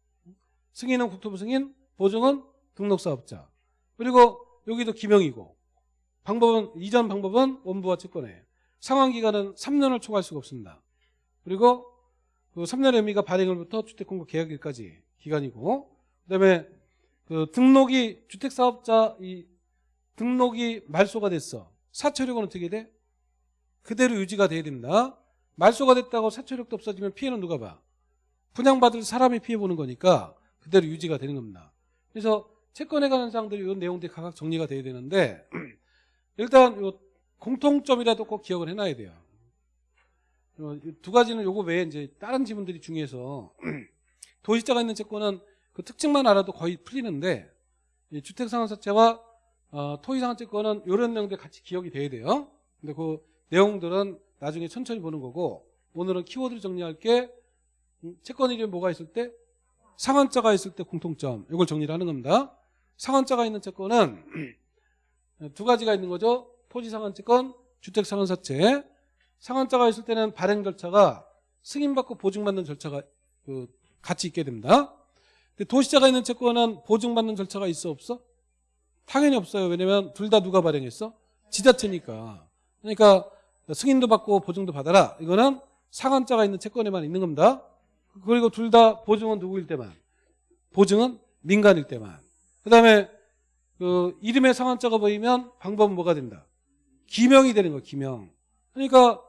승인은 국토부 승인, 보증은 등록사업자. 그리고 여기도 기명이고 방법은 이전 방법은 원부와 채권에 상환기간은 3년을 초과할 수가 없습니다. 그리고 그 3년의 의미가 발행일부터 주택공급 계약일까지 기간이고 그다음에 그 등록이 주택사업자 이 등록이 말소가 됐어. 사처력은 어떻게 돼? 그대로 유지가 돼야 됩니다. 말소가 됐다고 사처력도 없어지면 피해는 누가 봐? 분양받을 사람이 피해보는 거니까 그대로 유지가 되는 겁니다. 그래서 채권에 관한 사항들이 이런 내용들이 각각 정리가 돼야 되는데 일단 요 공통점이라도 꼭 기억을 해놔야 돼요. 어, 두 가지는 요거 외에 이제 다른 지문들이 중요해서 도시자가 있는 채권은 그 특징만 알아도 거의 풀리는데 주택상환사채와 어, 토지상환채권은 이런 내용들 같이 기억이 돼야 돼요. 근데 그 내용들은 나중에 천천히 보는 거고 오늘은 키워드를 정리할 게 음, 채권 이름에 뭐가 있을 때 상한자가 있을 때 공통점 이걸 정리를 하는 겁니다. 상한자가 있는 채권은 두 가지가 있는 거죠. 토지상한채권, 주택상한사채. 상한자가 있을 때는 발행 절차가 승인받고 보증받는 절차가 그 같이 있게 됩니다. 근데 도시자가 있는 채권은 보증받는 절차가 있어 없어? 당연히 없어요. 왜냐면 둘 다 누가 발행했어? 지자체니까. 그러니까 승인도 받고 보증도 받아라. 이거는 상한자가 있는 채권에만 있는 겁니다. 그리고 둘 다 보증은 누구일 때만. 보증은 민간일 때만. 그 다음에 그 이름에 상한자가 보이면 방법은 뭐가 된다? 기명이 되는 거야, 기명. 그러니까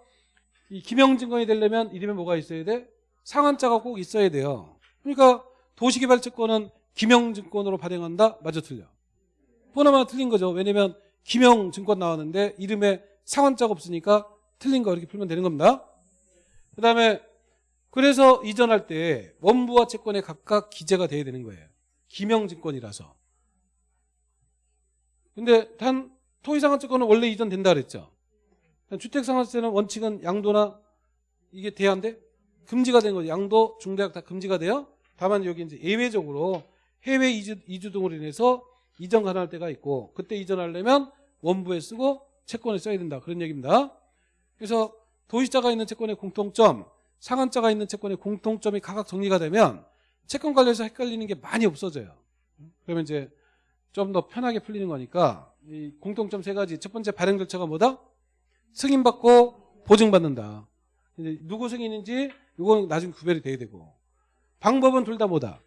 이 기명 증권이 되려면 이름에 뭐가 있어야 돼? 상한자가 꼭 있어야 돼요. 그러니까 도시개발채권은 기명증권으로 발행한다? 맞아 틀려. 보나마 틀린 거죠. 왜냐면 기명증권 나왔는데 이름에 상한자가 없으니까 틀린 거 이렇게 풀면 되는 겁니다. 그 다음에 그래서 이전할 때 원부와 채권에 각각 기재가 돼야 되는 거예요. 기명증권이라서. 근데 단 토지상한채권은 원래 이전된다 그랬죠. 주택상한세는 원칙은 양도나 이게 돼야 안 돼? 금지가 된 거죠. 양도, 중대학 다 금지가 돼요. 다만 여기 이제 예외적으로 해외 이주, 이주 등으로 인해서 이전 가능할 때가 있고 그때 이전하려면 원부에 쓰고 채권에 써야 된다. 그런 얘기입니다. 그래서 도시자가 있는 채권의 공통점, 상한자가 있는 채권의 공통점이 각각 정리가 되면 채권 관련해서 헷갈리는 게 많이 없어져요. 그러면 이제 좀 더 편하게 풀리는 거니까 이 공통점 세 가지. 첫 번째 발행 절차가 뭐다? 승인받고 보증받는다. 누구 승인인지 이건 나중에 구별이 돼야 되고 방법은 둘 다 뭐다?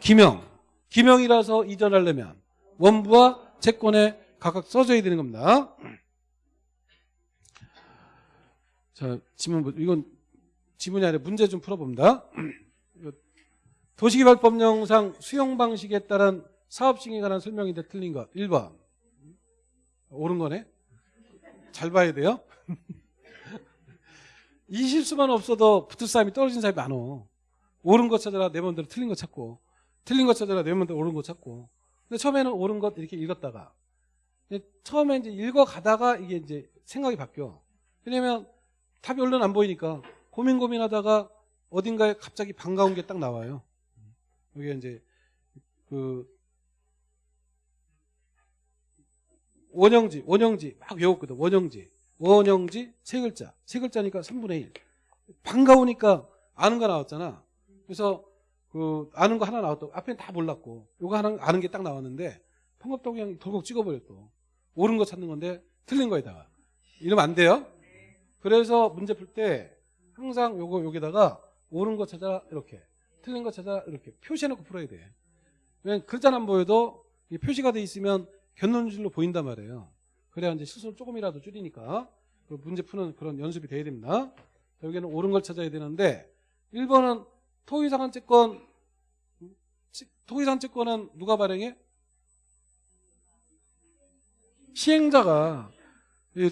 기명. 기명이라서 이전하려면 원부와 채권에 각각 써줘야 되는 겁니다. 자, 지문, 이건 지문이 아니라 문제 좀 풀어봅니다. 도시개발법령상 수용 방식에 따른 사업 시행에 관한 설명인데 틀린 것 1번 옳은 거네 잘 봐야 돼요 이 실수만 없어도 붙을 사람이 떨어진 사람이 많어. 옳은 거 찾아라 내 맘대로 틀린 거 찾고. 틀린 거 찾아라 내 맘대로 옳은 거 찾고. 근데 처음에는 옳은 것 이렇게 읽었다가. 처음에 이제 읽어가다가 이게 이제 생각이 바뀌어. 왜냐면 답이 얼른 안 보이니까 고민 고민하다가 어딘가에 갑자기 반가운 게 딱 나와요. 여기 이제 그 원형지 원형지. 막 외웠거든 원형지 원형지 세 글자. 세 글자니까 3분의 1 반가우니까 아는 거 나왔잖아. 그래서 그 아는 거 하나 나왔다 앞에는 다 몰랐고 요거 하나 아는 게 딱 나왔는데 평겁도 그냥 덜컥 찍어버렸어. 옳은 거 찾는 건데 틀린 거에다가. 이러면 안 돼요? 그래서 문제 풀 때 항상 요거 여기다가 옳은 거 찾아 이렇게 틀린 거 찾아 이렇게 표시해놓고 풀어야 돼. 왜냐면 글자는 안 보여도 이 표시가 돼 있으면 견눈질로 보인단 말이에요 그래야 이제 실수를 조금이라도 줄이니까 그 문제 푸는 그런 연습이 돼야 됩니다. 자, 여기는 옳은 걸 찾아야 되는데 1번은 토의상한 채권 토의상 채권은 누가 발행해? 시행자가. 이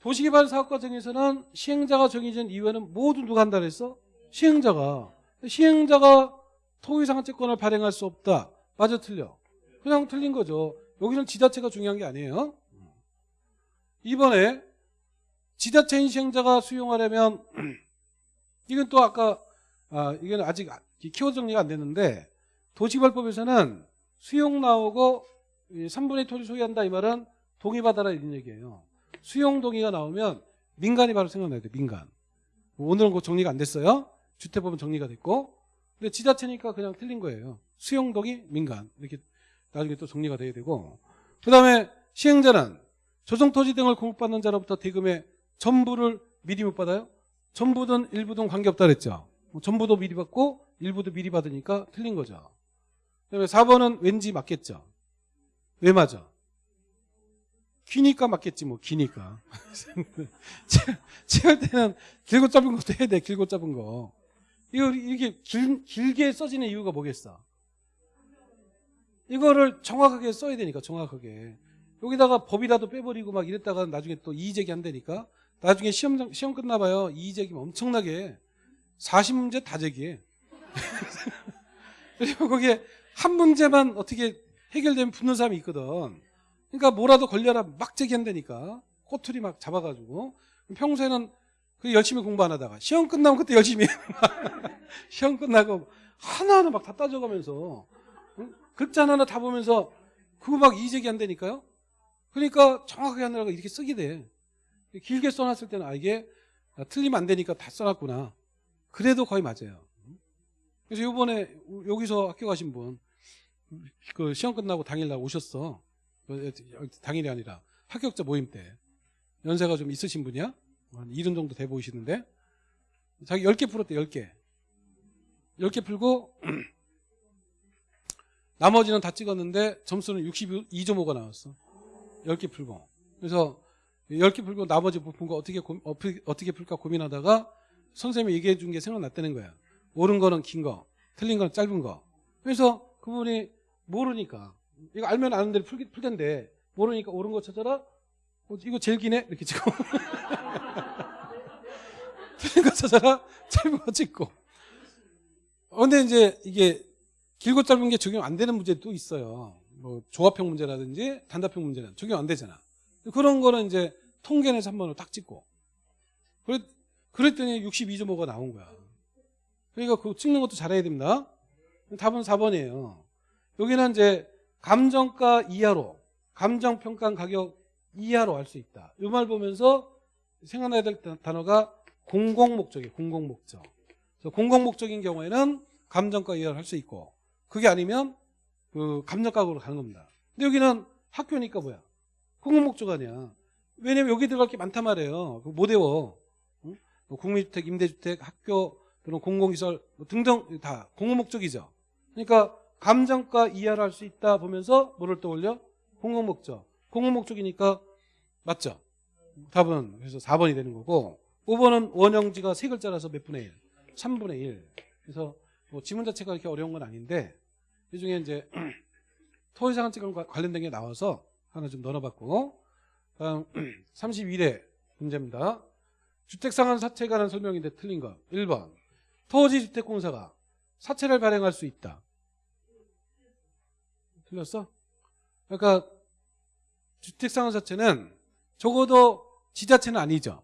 도시개발 사업과 정에서는 시행자가 정해진 이유에는 모두 누가 한다 그랬어? 시행자가. 시행자가 토의상한채권을 발행할 수 없다. 맞아 틀려? 그냥 틀린 거죠 여기는 지자체가 중요한 게 아니에요 이번에 지자체인 시행자가 수용하려면 이건 또 아까 아, 이건 아직 키워드 정리가 안 됐는데 도시개발법에서는 수용 나오고 3분의 토지 소유한다 이 말은 동의받아라 이런 얘기예요. 수용 동의가 나오면 민간이 바로 생각나야 돼. 민간. 오늘은 그 정리가 안 됐어요. 주택법은 정리가 됐고 근데 지자체니까 그냥 틀린 거예요. 수용 동의 민간 이렇게 나중에 또 정리가 돼야 되고 그 다음에 시행자는 조성토지 등을 공급받는 자로부터 대금의 전부를 미리 못 받아요? 전부든 일부든 관계없다 그랬죠. 뭐 전부도 미리 받고 일부도 미리 받으니까 틀린 거죠. 그다음에 4번은 왠지 맞겠죠. 왜 맞아? 기니까 맞겠지 뭐 기니까. 채할 때는 길고 짧은 것도 해야 돼. 길고 짧은 거. 이거 이게 길, 길게 써지는 이유가 뭐겠어? 이거를 정확하게 써야 되니까 정확하게. 여기다가 법이라도 빼버리고 막 이랬다가 나중에 또 이의제기 한다니까. 나중에 시험 시험 끝나봐요. 이의제기면 엄청나게 40문제 다 제기해. 그리고 거기에 한 문제만 어떻게 해결되면 붙는 사람이 있거든. 그러니까 뭐라도 걸려라 막 제기한다니까. 꼬투리 막 잡아가지고. 평소에는 그 열심히 공부 안 하다가 시험 끝나면 그때 열심히 해. 시험 끝나고 하나하나 막 다 따져가면서 응? 글자 하나하나 다 보면서 그거 막 이의제기 한다니까요. 그러니까 정확하게 하느라고 이렇게 쓰게 돼. 길게 써놨을 때는 아 이게 틀리면 안 되니까 다 써놨구나. 그래도 거의 맞아요. 그래서 요번에 여기서 학교 가신 분, 그 시험 끝나고 당일날 오셨어. 당일이 아니라 합격자 모임 때. 연세가 좀 있으신 분이야? 한 이름 정도 돼 보이시는데. 자기 10개 풀었대, 10개. 10개 풀고, 나머지는 다 찍었는데 점수는 62.5가 나왔어. 10개 풀고. 그래서 10개 풀고 나머지 못 푼 거 어떻게, 고, 어떻게 풀까 고민하다가 선생님이 얘기해 준 게 생각났다는 거야. 옳은 거는 긴 거, 틀린 거는 짧은 거. 그래서 그분이 모르니까 이거 알면 아는 대로 풀, 풀 텐데 모르니까 옳은 거 찾아라. 어, 이거 제일 기네 이렇게 찍고 틀린 거 찾아라. 짧은 거 찍고. 어, 근데 이제 이게 길고 짧은 게 적용 안 되는 문제도 있어요. 뭐 조합형 문제라든지 단답형 문제는 적용 안 되잖아. 그런 거는 이제 통계내서 한 번을 딱 찍고. 그랬, 그랬더니 62.5가 나온 거야. 그러니까 그 찍는 것도 잘해야 됩니다. 답은 4번이에요. 여기는 이제 감정가 이하로 감정평가 가격 이하로 할 수 있다. 이 말 보면서 생각나야 될 단어가 공공목적이에요. 공공목적. 공공목적인 경우에는 감정가 이하로 할 수 있고 그게 아니면 그 감정가격으로 가는 겁니다. 근데 여기는 학교니까 뭐야? 공공목적 아니야. 왜냐면 여기 들어갈 게 많단 말이에요. 못 외워. 뭐 국민주택, 임대주택, 학교 또는 공공시설 뭐 등등 다 공공목적이죠. 그러니까 감정가 이하를 할 수 있다 보면서 뭐를 떠올려? 공공목적. 공공목적이니까 맞죠? 답은 그래서 4번이 되는 거고 5번은 원형지가 세 글자라서 몇 분의 1? 3분의 1. 그래서 뭐 지문 자체가 그렇게 어려운 건 아닌데 이 중에 이제 토지상한증과 관련된 게 나와서 하나 좀 넣어봤고 다음 31회 문제입니다. 주택상한 사채에 관한 설명인데 틀린 거 1번 토지주택공사가 사채를 발행할 수 있다. 틀렸어? 그러니까 주택상한 사채는 적어도 지자체는 아니죠.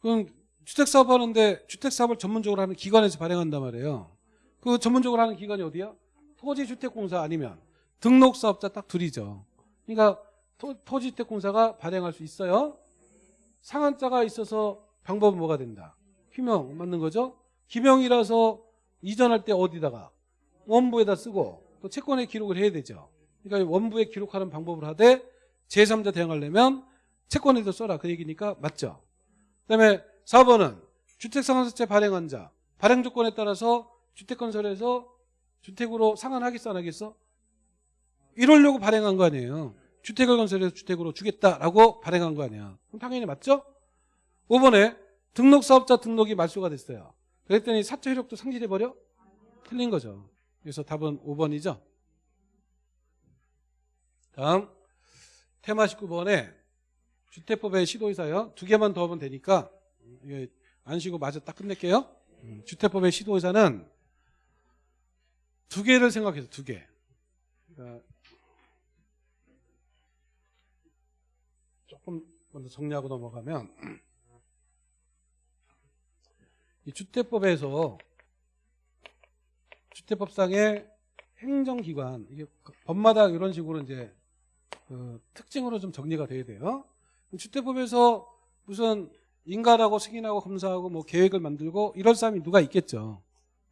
그럼 주택사업 하는데 주택사업을 전문적으로 하는 기관에서 발행한단 말이에요. 그 전문적으로 하는 기관이 어디야? 토지주택공사 아니면 등록사업자 딱 둘이죠. 그러니까 토, 지주택공사가 발행할 수 있어요. 상한자가 있어서 방법은 뭐가 된다? 휴명 맞는 거죠? 기명이라서 이전할 때 어디다가 원부에다 쓰고 또 채권에 기록을 해야 되죠. 그러니까 원부에 기록하는 방법을 하되 제3자 대응하려면 채권에도 써라 그 얘기니까 맞죠. 그다음에 4번은 주택상한사채 발행한 자 발행 조건에 따라서 주택건설에서 주택으로 상환하겠어 안 하겠어? 이러려고 발행한 거 아니에요. 주택을 건설해서 주택으로 주겠다라고 발행한 거 아니야. 그럼 당연히 맞죠? 5번에 등록사업자 등록이 말소가 됐어요. 그랬더니 사채 효력도 상실해버려? 틀린 거죠. 그래서 답은 5번이죠. 다음 테마 19번에 주택법의 시도의사요. 두 개만 더 하면 되니까 안 쉬고 마저 딱 끝낼게요. 음, 주택법의 시도의사는 두 개를 생각해서 두 개. 그러니까 조금 먼저 정리하고 넘어가면 이 주택법에서 주택법상의 행정기관 이게 법마다 이런 식으로 이제 그 특징으로 좀 정리가 돼야 돼요. 주택법에서 무슨 인가라고 승인하고 검사하고 뭐 계획을 만들고 이럴 사람이 누가 있겠죠.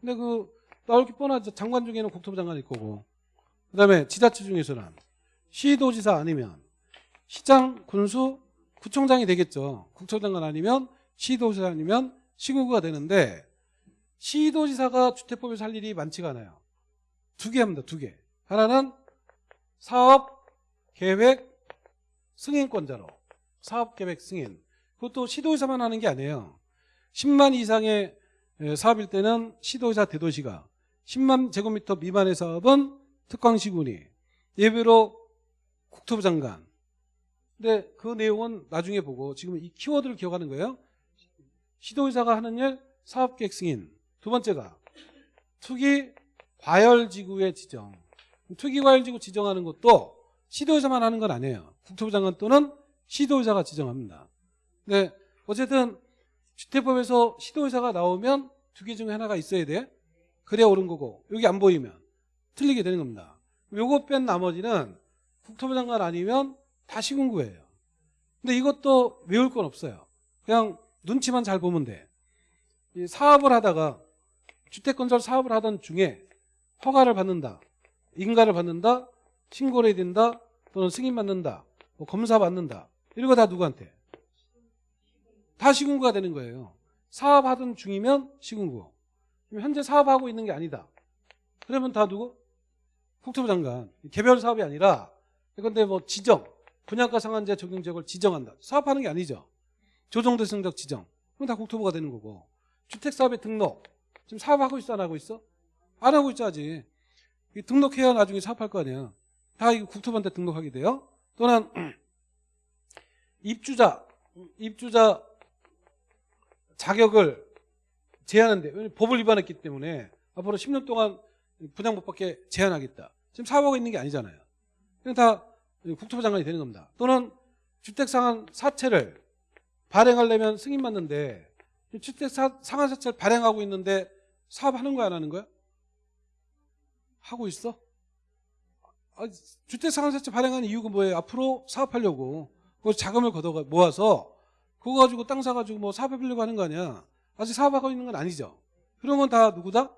근데 그 나올 게 뻔하죠. 장관 중에는 국토부 장관일 거고. 그다음에 지자체 중에서는 시도지사 아니면 시장, 군수, 구청장이 되겠죠. 국토장관 아니면 시도지사 아니면 시군구가 되는데 시도지사가 주택법에서 할 일이 많지가 않아요. 두 개 합니다. 두 개. 하나는 사업 계획 승인권자로 사업 계획 승인. 그것도 시도지사만 하는 게 아니에요. 10만 이상의 사업일 때는 시도지사 대도시가 10만 제곱미터 미만의 사업은 특광시군이 예외로 국토부 장관 근데 그 내용은 나중에 보고 지금 이 키워드를 기억하는 거예요. 시도의사가 하는 일 사업계획 승인. 두 번째가 투기 과열지구의 지정. 투기 과열지구 지정하는 것도 시도의사만 하는 건 아니에요. 국토부 장관 또는 시도의사가 지정합니다. 근데 어쨌든 주택법에서 시도의사가 나오면 두 개 중에 하나가 있어야 돼. 그래야 옳은 거고 여기 안 보이면 틀리게 되는 겁니다. 요거 뺀 나머지는 국토부 장관 아니면 다 시군구예요. 근데 이것도 외울 건 없어요. 그냥 눈치만 잘 보면 돼. 이 사업을 하다가 주택건설 사업을 하던 중에 허가를 받는다. 인가를 받는다. 신고를 해야 된다. 또는 승인 받는다. 뭐 검사 받는다. 이런 거 다 누구한테? 다 시군구가 되는 거예요. 사업하던 중이면 시군구. 현재 사업하고 있는 게 아니다. 그러면 다 누구? 국토부 장관. 개별 사업이 아니라 근데 뭐 지정 분양가 상한제 적용 지역을 지정한다. 사업하는 게 아니죠. 조정대상적 지정. 그럼 다 국토부가 되는 거고. 주택사업의 등록. 지금 사업하고 있어 안 하고 있어? 안 하고 있자지. 등록해야 나중에 사업할 거 아니야. 다 이거 국토부한테 등록하게 돼요. 또는 입주자. 입주자 자격을 제한한대. 법을 위반했기 때문에 앞으로 10년 동안 받게 제한하겠다. 지금 사업하고 있는 게 아니잖아요. 그냥 다 국토부 장관이 되는 겁니다. 또는 주택상한 사채를 발행하려면 승인 받는데 주택 상한 사채를 발행하고 있는데 사업하는 거야 안 하는 거야? 하고 있어? 아, 주택 상한 사채 발행하는 이유가 뭐예요? 앞으로 사업하려고 그 자금을 걷어 모아서 그거 가지고 땅 사가지고 뭐 사업해보려고 하는 거 아니야? 아직 사업하고 있는 건 아니죠. 건다 누구다?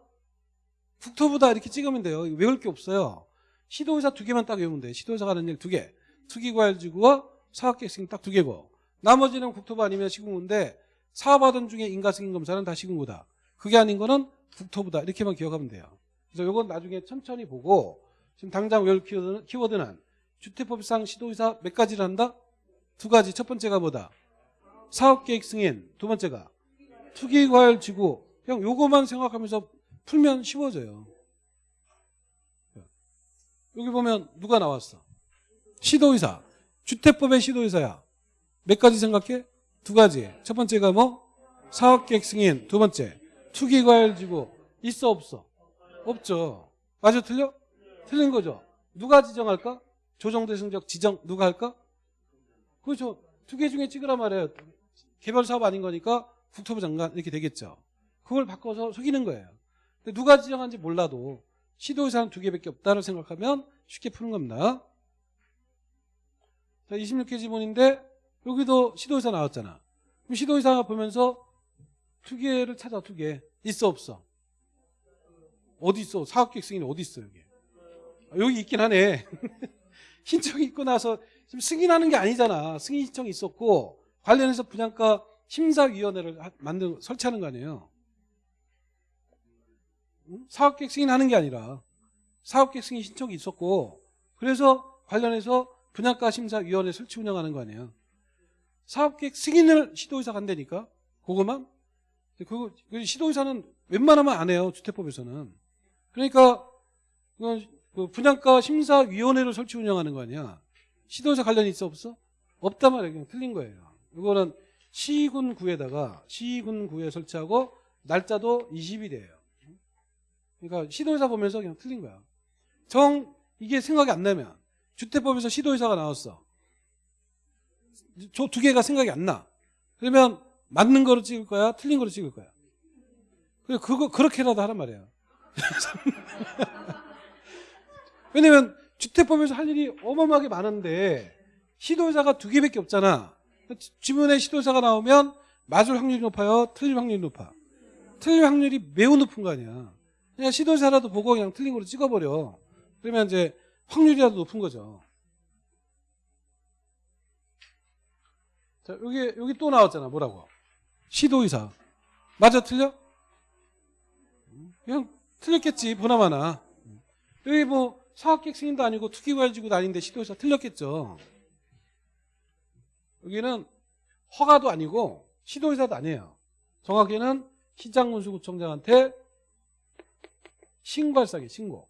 국토부다 이렇게 찍으면 돼요. 외울 게 없어요. 시도의사 두 개만 딱 외우면 돼. 시도의사가 하는 일 두 개. 투기과열지구와 사업계획승인 딱두 개고 나머지는 국토부 아니면 시군구인데 사업하던 중에 인가승인검사는 다 시군구다. 그게 아닌 거는 국토부다. 이렇게만 기억하면 돼요. 그래서 이건 나중에 천천히 보고 지금 당장 외울 키워드는, 키워드는 주택법상 시도의사 몇 가지를 한다? 두 가지. 첫 번째가 뭐다? 사업계획 승인. 두 번째가 투기과열 지구. 그냥 요거만 생각하면서 풀면 쉬워져요. 여기 보면 누가 나왔어? 시도의사. 주택법의 시도의사야. 몇 가지 생각해? 두 가지. 첫 번째가 뭐? 사업계획 승인. 두 번째. 투기과열 지구. 있어 없어? 없죠. 맞아 틀려? 틀린 거죠. 누가 지정할까? 조정대 승적 지정 누가 할까? 그렇죠. 두 개 중에 찍으라 말이에요. 개별 사업 아닌 거니까 국토부 장관 이렇게 되겠죠. 그걸 바꿔서 속이는 거예요. 근데 누가 지정한지 몰라도 시도의사는 두 개밖에 없다를 생각하면 쉽게 푸는 겁니다. 자, 26개 지문인데 여기도 시도의사 나왔잖아. 그럼 시도의사 보면서 두 개를 찾아 두 개. 있어 없어? 어디 있어? 사업계획 승인이 어디 있어 여기? 아, 여기 있긴 하네. 신청이 있고 나서 지금 승인하는 게 아니잖아. 승인 신청이 있었고 관련해서 분양가 심사위원회를 하- 만든 설치하는 거 아니에요. 응? 사업계획 승인하는 게 아니라 사업계획 승인 신청이 있었고 그래서 관련해서 분양가 심사위원회 설치 운영하는 거 아니에요. 사업계획 승인을 시도의사가 한다니까 그거만 그 시도의사는 웬만하면 안 해요 주택법에서는 그러니까 그건 그 분양가 심사위원회를 설치 운영하는 거 아니야 시도의사 관련이 있어 없어? 없단 말이에요 그냥 틀린 거예요 이거는 시군구에다가 시군구에 설치하고 날짜도 20일이에요 그러니까 시도의사 보면서 그냥 틀린 거야 정 이게 생각이 안 나면 주택법에서 시도의사가 나왔어 저 두 개가 생각이 안 나. 그러면 맞는 거로 찍을 거야? 틀린 거로 찍을 거야? 그래, 그거, 그렇게라도 하란 말이야. 왜냐면 주택법에서 할 일이 어마어마하게 많은데 시도의사가 두 개밖에 없잖아. 지- 지문에 시도의사가 나오면 맞을 확률이 높아요? 틀릴 확률이 높아? 틀릴 확률이 매우 높은 거 아니야. 그냥 시도의사라도 보고 그냥 틀린 거로 찍어버려. 그러면 이제 확률이라도 높은 거죠. 자, 여기, 여기 또 나왔잖아. 뭐라고? 시도의사. 맞아, 틀려? 그냥 틀렸겠지. 보나마나. 여기 뭐 사업계획 승인도 아니고 투기과열지구도 아닌데 시도의사 틀렸겠죠. 여기는 허가도 아니고 시도의사도 아니에요. 정확히는 시장군수구청장한테 신고할 사기 신고.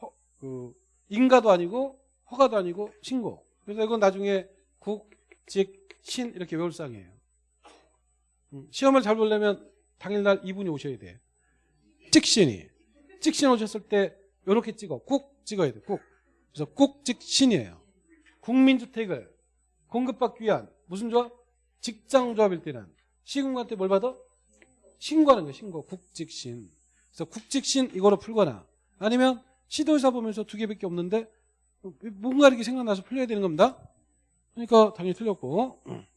허, 그 인가도 아니고 허가도 아니고 신고. 그래서 이건 나중에 국, 직, 신 이렇게 외울 상이에요. 음, 시험을 잘 보려면 당일날 이분이 오셔야 돼. 찍신이. 찍신 오셨을 때 이렇게 찍어. 국 찍어야 돼. 국. 그래서 국 찍 신이에요. 국민주택을 공급받기 위한 무슨 조합? 직장조합일 때는 시군한테 뭘 받아? 신고하는 거예요. 신고. 국직신. 그래서 국직신 이거로 풀거나 아니면 시도의사 보면서 두 개밖에 없는데 뭔가 이렇게 생각나서 풀려야 되는 겁니다. 그러니까 당연히 틀렸고.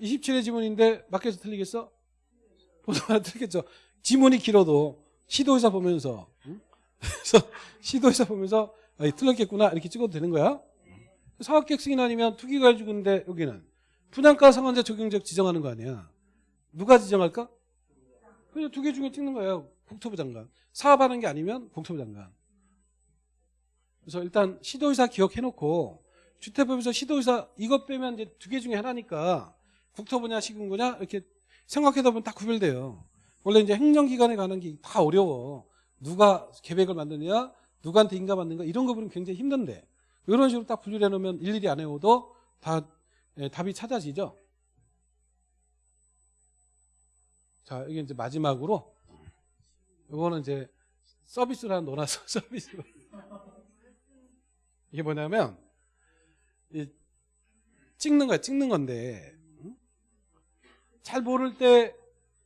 27의 지문인데 맞게서 틀리겠어? 보다 틀리겠죠. 지문이 길어도 시도의사 보면서 응? 그래서 시도의사 보면서 아, 이 틀렸겠구나 이렇게 찍어도 되는 거야. 사업계획 승인 아니면 투기과열지구인데 여기는 분양가 상한제 적용적 지정하는 거 아니야. 누가 지정할까? 그냥 두 개 중에 찍는 거예요. 국토부 장관. 사업하는 게 아니면 국토부 장관. 그래서 일단 시도의사 기억해놓고 주택법에서 시도의사 이것 빼면 이제 두 개 중에 하나니까 국토부냐 시군구냐 이렇게 생각해다 보면 딱 구별돼요. 원래 이제 행정기관에 가는 게다 어려워. 누가 계획을 만드냐, 누구한테 인가 받는가 이런 거 보면 굉장히 힘든데 이런 식으로 딱 분류해 놓으면 일일이 안 해오도 다 예, 답이 찾아지죠. 자, 이게 이제 마지막으로 이거는 이제 하나 넣어놔서 서비스로 이게 뭐냐면 이 찍는 거야 찍는 건데 응? 잘 모를 때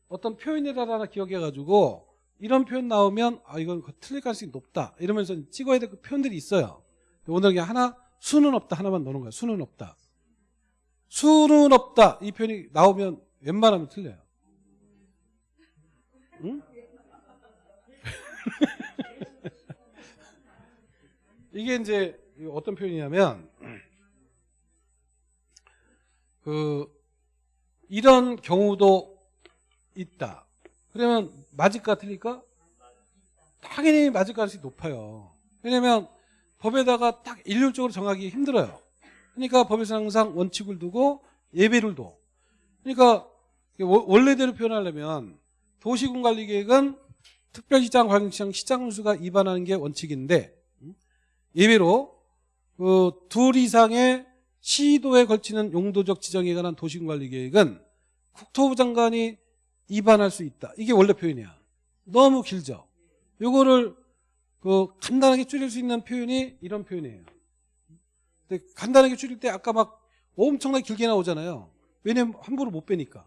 어떤 표현이라도 하나 기억해가지고 이런 표현 나오면 아 이건 틀릴 가능성이 높다. 이러면서 찍어야 될 그 표현들이 있어요. 오늘 그냥 하나 수는 없다. 하나만 넣는 거야 수는 없다. 수는 없다. 이 표현이 나오면 웬만하면 틀려요. 응? 이게 이제 어떤 표현이냐면 그 이런 경우도 있다. 그러면 맞을까 틀릴까? 당연히 맞을 가능성이 높아요. 왜냐면 법에다가 딱 일률적으로 정하기 힘들어요. 그러니까 법에서 항상 원칙을 두고 예배를 둬. 그러니까 워- 원래대로 표현하려면 도시군관리계획은 특별시장, 광역시장, 시장수가 위반하는 게 원칙인데 음? 예외로 그 둘 이상의 시도에 걸치는 용도적 지정에 관한 도시군관리계획은 국토부 장관이 위반할 수 있다. 이게 원래 표현이야. 너무 길죠. 요거를 그 간단하게 줄일 수 있는 표현이 이런 표현이에요. 근데 간단하게 줄일 때 아까 막 엄청나게 길게 나오잖아요. 왜냐면 함부로 못 빼니까.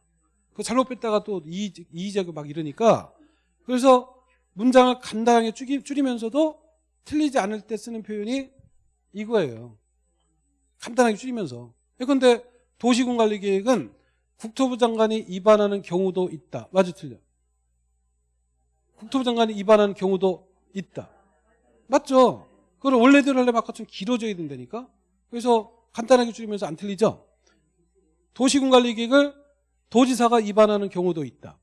그 잘못 뺐다가 또 이, 이의제고 막 이러니까 그래서 문장을 간단하게 줄이, 줄이면서도 틀리지 않을 때 쓰는 표현이 이거예요. 간단하게 줄이면서. 그런데 도시군관리계획은 국토부 장관이 위반하는 경우도 있다. 맞아 틀려? 국토부 장관이 위반하는 경우도 있다. 맞죠? 그걸 원래대로 하려면 아까 좀 길어져야 된다니까? 그래서 간단하게 줄이면서 안 틀리죠? 도시군관리계획을 도지사가 위반하는 경우도 있다.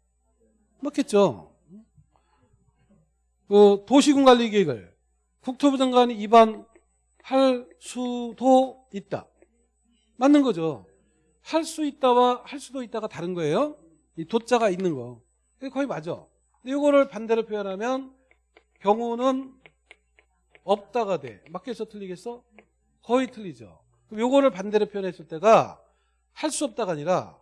맞겠죠? 그 도시군관리계획을 국토부 장관이 위반할 수도 있다. 맞는 거죠? 할 수 있다와 할 수도 있다가 다른 거예요. 이 도자가 있는 거. 그게 거의 맞아. 이거를 반대로 표현하면 경우는 없다가 돼. 맞겠어? 틀리겠어? 거의 틀리죠. 그럼 요거를 반대로 표현했을 때가 할 수 없다가 아니라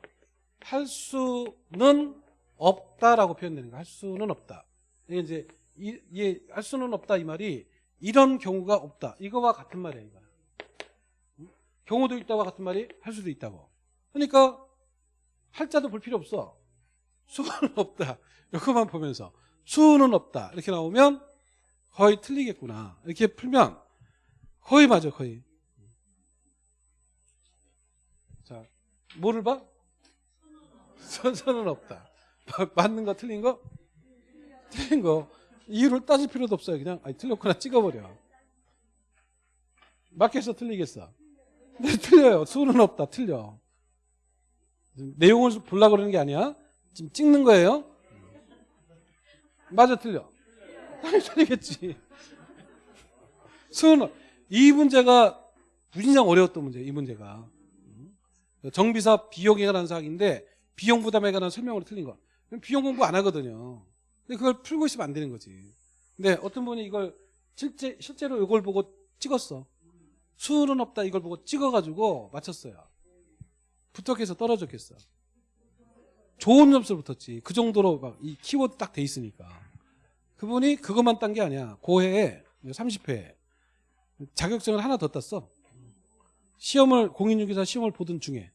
할 수는 없다라고 표현되는 거야. 할 수는 없다. 이게 이제 이, 이게 할 수는 없다 이 말이 이런 경우가 없다. 이거와 같은 말이야. 이거. 응? 경우도 있다와 같은 말이 할 수도 있다고. 그러니까 할자도 볼 필요 없어. 수는 없다. 이거만 보면서 수는 없다. 이렇게 나오면 거의 틀리겠구나. 이렇게 풀면 거의 맞아. 거의. 자, 뭐를 봐? 선선은 없다. 맞는 거 틀린 거? 틀린 거. 이유를 따질 필요도 없어요. 그냥 아니, 틀렸구나 찍어버려. 맞겠어? 틀리겠어? 네, 틀려요. 수는 없다. 틀려. 내용을 보려고 그러는 게 아니야. 지금 찍는 거예요. 맞아 틀려. 당연히 틀리겠지. 수는 이 문제가 무진장 어려웠던 문제. 이 문제가. 정비사 비용에 관한 사항인데 비용 부담에 관한 설명으로 틀린 거. 비용 공부 안 하거든요. 근데 그걸 풀고 있으면 안 되는 거지. 근데 어떤 분이 이걸 실제 실제로 이걸 보고 찍었어. 수는 없다 이걸 보고 찍어가지고 맞췄어요. 붙었겠어 떨어졌겠어. 좋은 점수를 붙었지. 그 정도로 막 이 키워드 딱 돼 있으니까. 그분이 그것만 딴 게 아니야. 고해에 30회 자격증을 하나 더 땄어. 시험을 공인중개사 시험을 보던 중에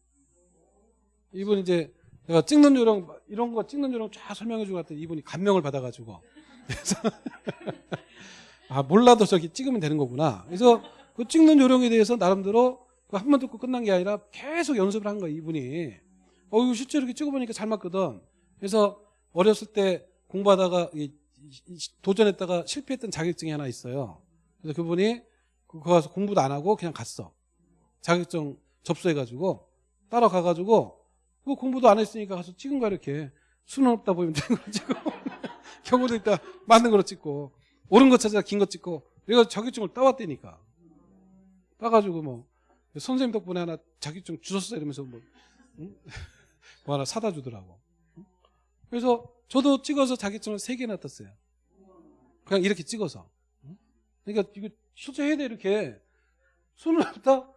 이분 이제 내가 찍는 요령 이런 거 찍는 요령 쫙 설명해 주고 갔더니 이분이 감명을 받아가지고 그래서 아 몰라도 저기 찍으면 되는 거구나. 그래서 그 찍는 요령에 대해서 나름대로 그 한 번 듣고 끝난 게 아니라 계속 연습을 한 거야 이분이. 어 이거 실제로 이렇게 찍어보니까 잘 맞거든. 그래서 어렸을 때 공부하다가 도전했다가 실패했던 자격증이 하나 있어요. 그래서 그분이 그 가서 공부도 안 하고 그냥 갔어. 자격증 접수해가지고 따라가가지고 그 공부도 안 했으니까 가서 찍은 거야 이렇게 수는 없다 보이면 되는 거 찍고 경우도 있다 맞는 거로 찍고 옳은 거 찾아 긴 거 찍고 내가 자격증을 따왔다니까 따가지고 뭐 선생님 덕분에 하나 자격증 주셨어 이러면서 뭐, 응? 뭐 하나 사다 주더라고 응? 그래서 저도 찍어서 자격증을 세 개나 땄어요 그냥 이렇게 찍어서 응? 그러니까 이거 실제 해야 돼 이렇게 수는 없다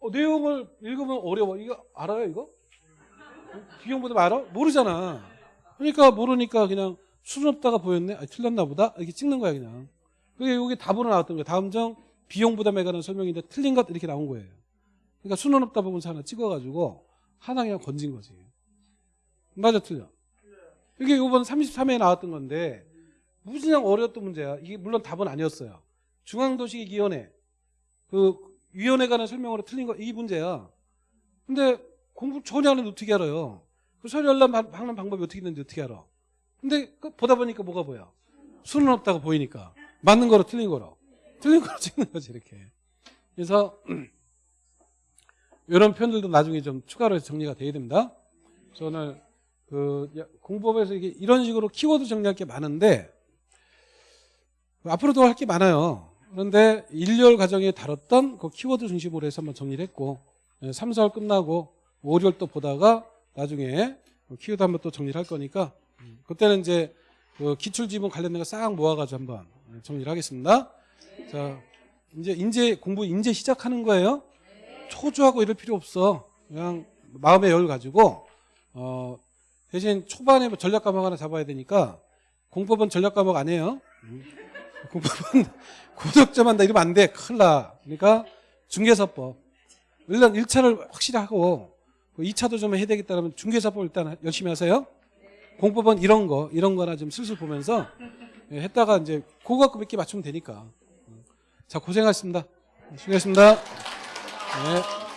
어, 내용을 읽으면 어려워 이거 알아요 이거? 비용보다 알아? 모르잖아. 그러니까 모르니까 그냥 수준 없다가 보였네. 아, 틀렸나 보다. 이렇게 찍는 거야 그냥. 그게 여기 답으로 나왔던 거야. 다음 정 비용 부담에 관한 설명인데 틀린 것 이렇게 나온 거예요. 그러니까 수는 없다 부분서 하나 찍어가지고 하나 그냥 건진 거지. 맞아 틀려. 이게 이번 33회에 나왔던 건데 무진장 어려웠던 문제야. 이게 물론 답은 아니었어요. 중앙도시기위원회 그 위원회 관한 설명으로 틀린 거 이 문제야. 근데 공부 전혀 안 해도 어떻게 알아요? 그 서류 열람 받는 방법이 어떻게 있는지 어떻게 알아? 근데 그 보다 보니까 뭐가 보여? 수는 없다고 보이니까 맞는 거로 틀린 거로 틀린 거로 찍는 거지 이렇게. 그래서 이런 표현들도 나중에 좀 추가로 정리가 돼야 됩니다. 저는 그 공법에서 이게 이런 식으로 키워드 정리할 게 많은데 앞으로도 할 게 많아요. 그런데 1년 과정에 다뤘던 그 키워드 중심으로 해서 한번 정리를 했고 3, 4월 끝나고 5, 6월 또 보다가 나중에 키우다 한번 또 정리를 할 거니까 음, 그때는 이제 그 기출 지문 관련된 거 싹 모아가지고 한번 정리를 하겠습니다. 자, 이제 인재 공부 이제 시작하는 거예요. 초조하고 이럴 필요 없어. 그냥 마음의 여유 가지고 어, 대신 초반에 뭐 전략 과목 하나 잡아야 되니까 공법은 전략 과목 안 해요. 음. 공법은 고득점 한다 이러면 안 돼. 큰일 나. 그러니까 중개사법. 일단 1차를 확실히 하고 2차도 좀 해야 되겠다 그러면 중개사법 일단 열심히 하세요. 공법은 이런 거, 이런 거나 좀 슬슬 보면서 예, 했다가 이제 고급급 몇개 맞추면 되니까. 자, 고생하셨습니다. 수고하셨습니다. 네.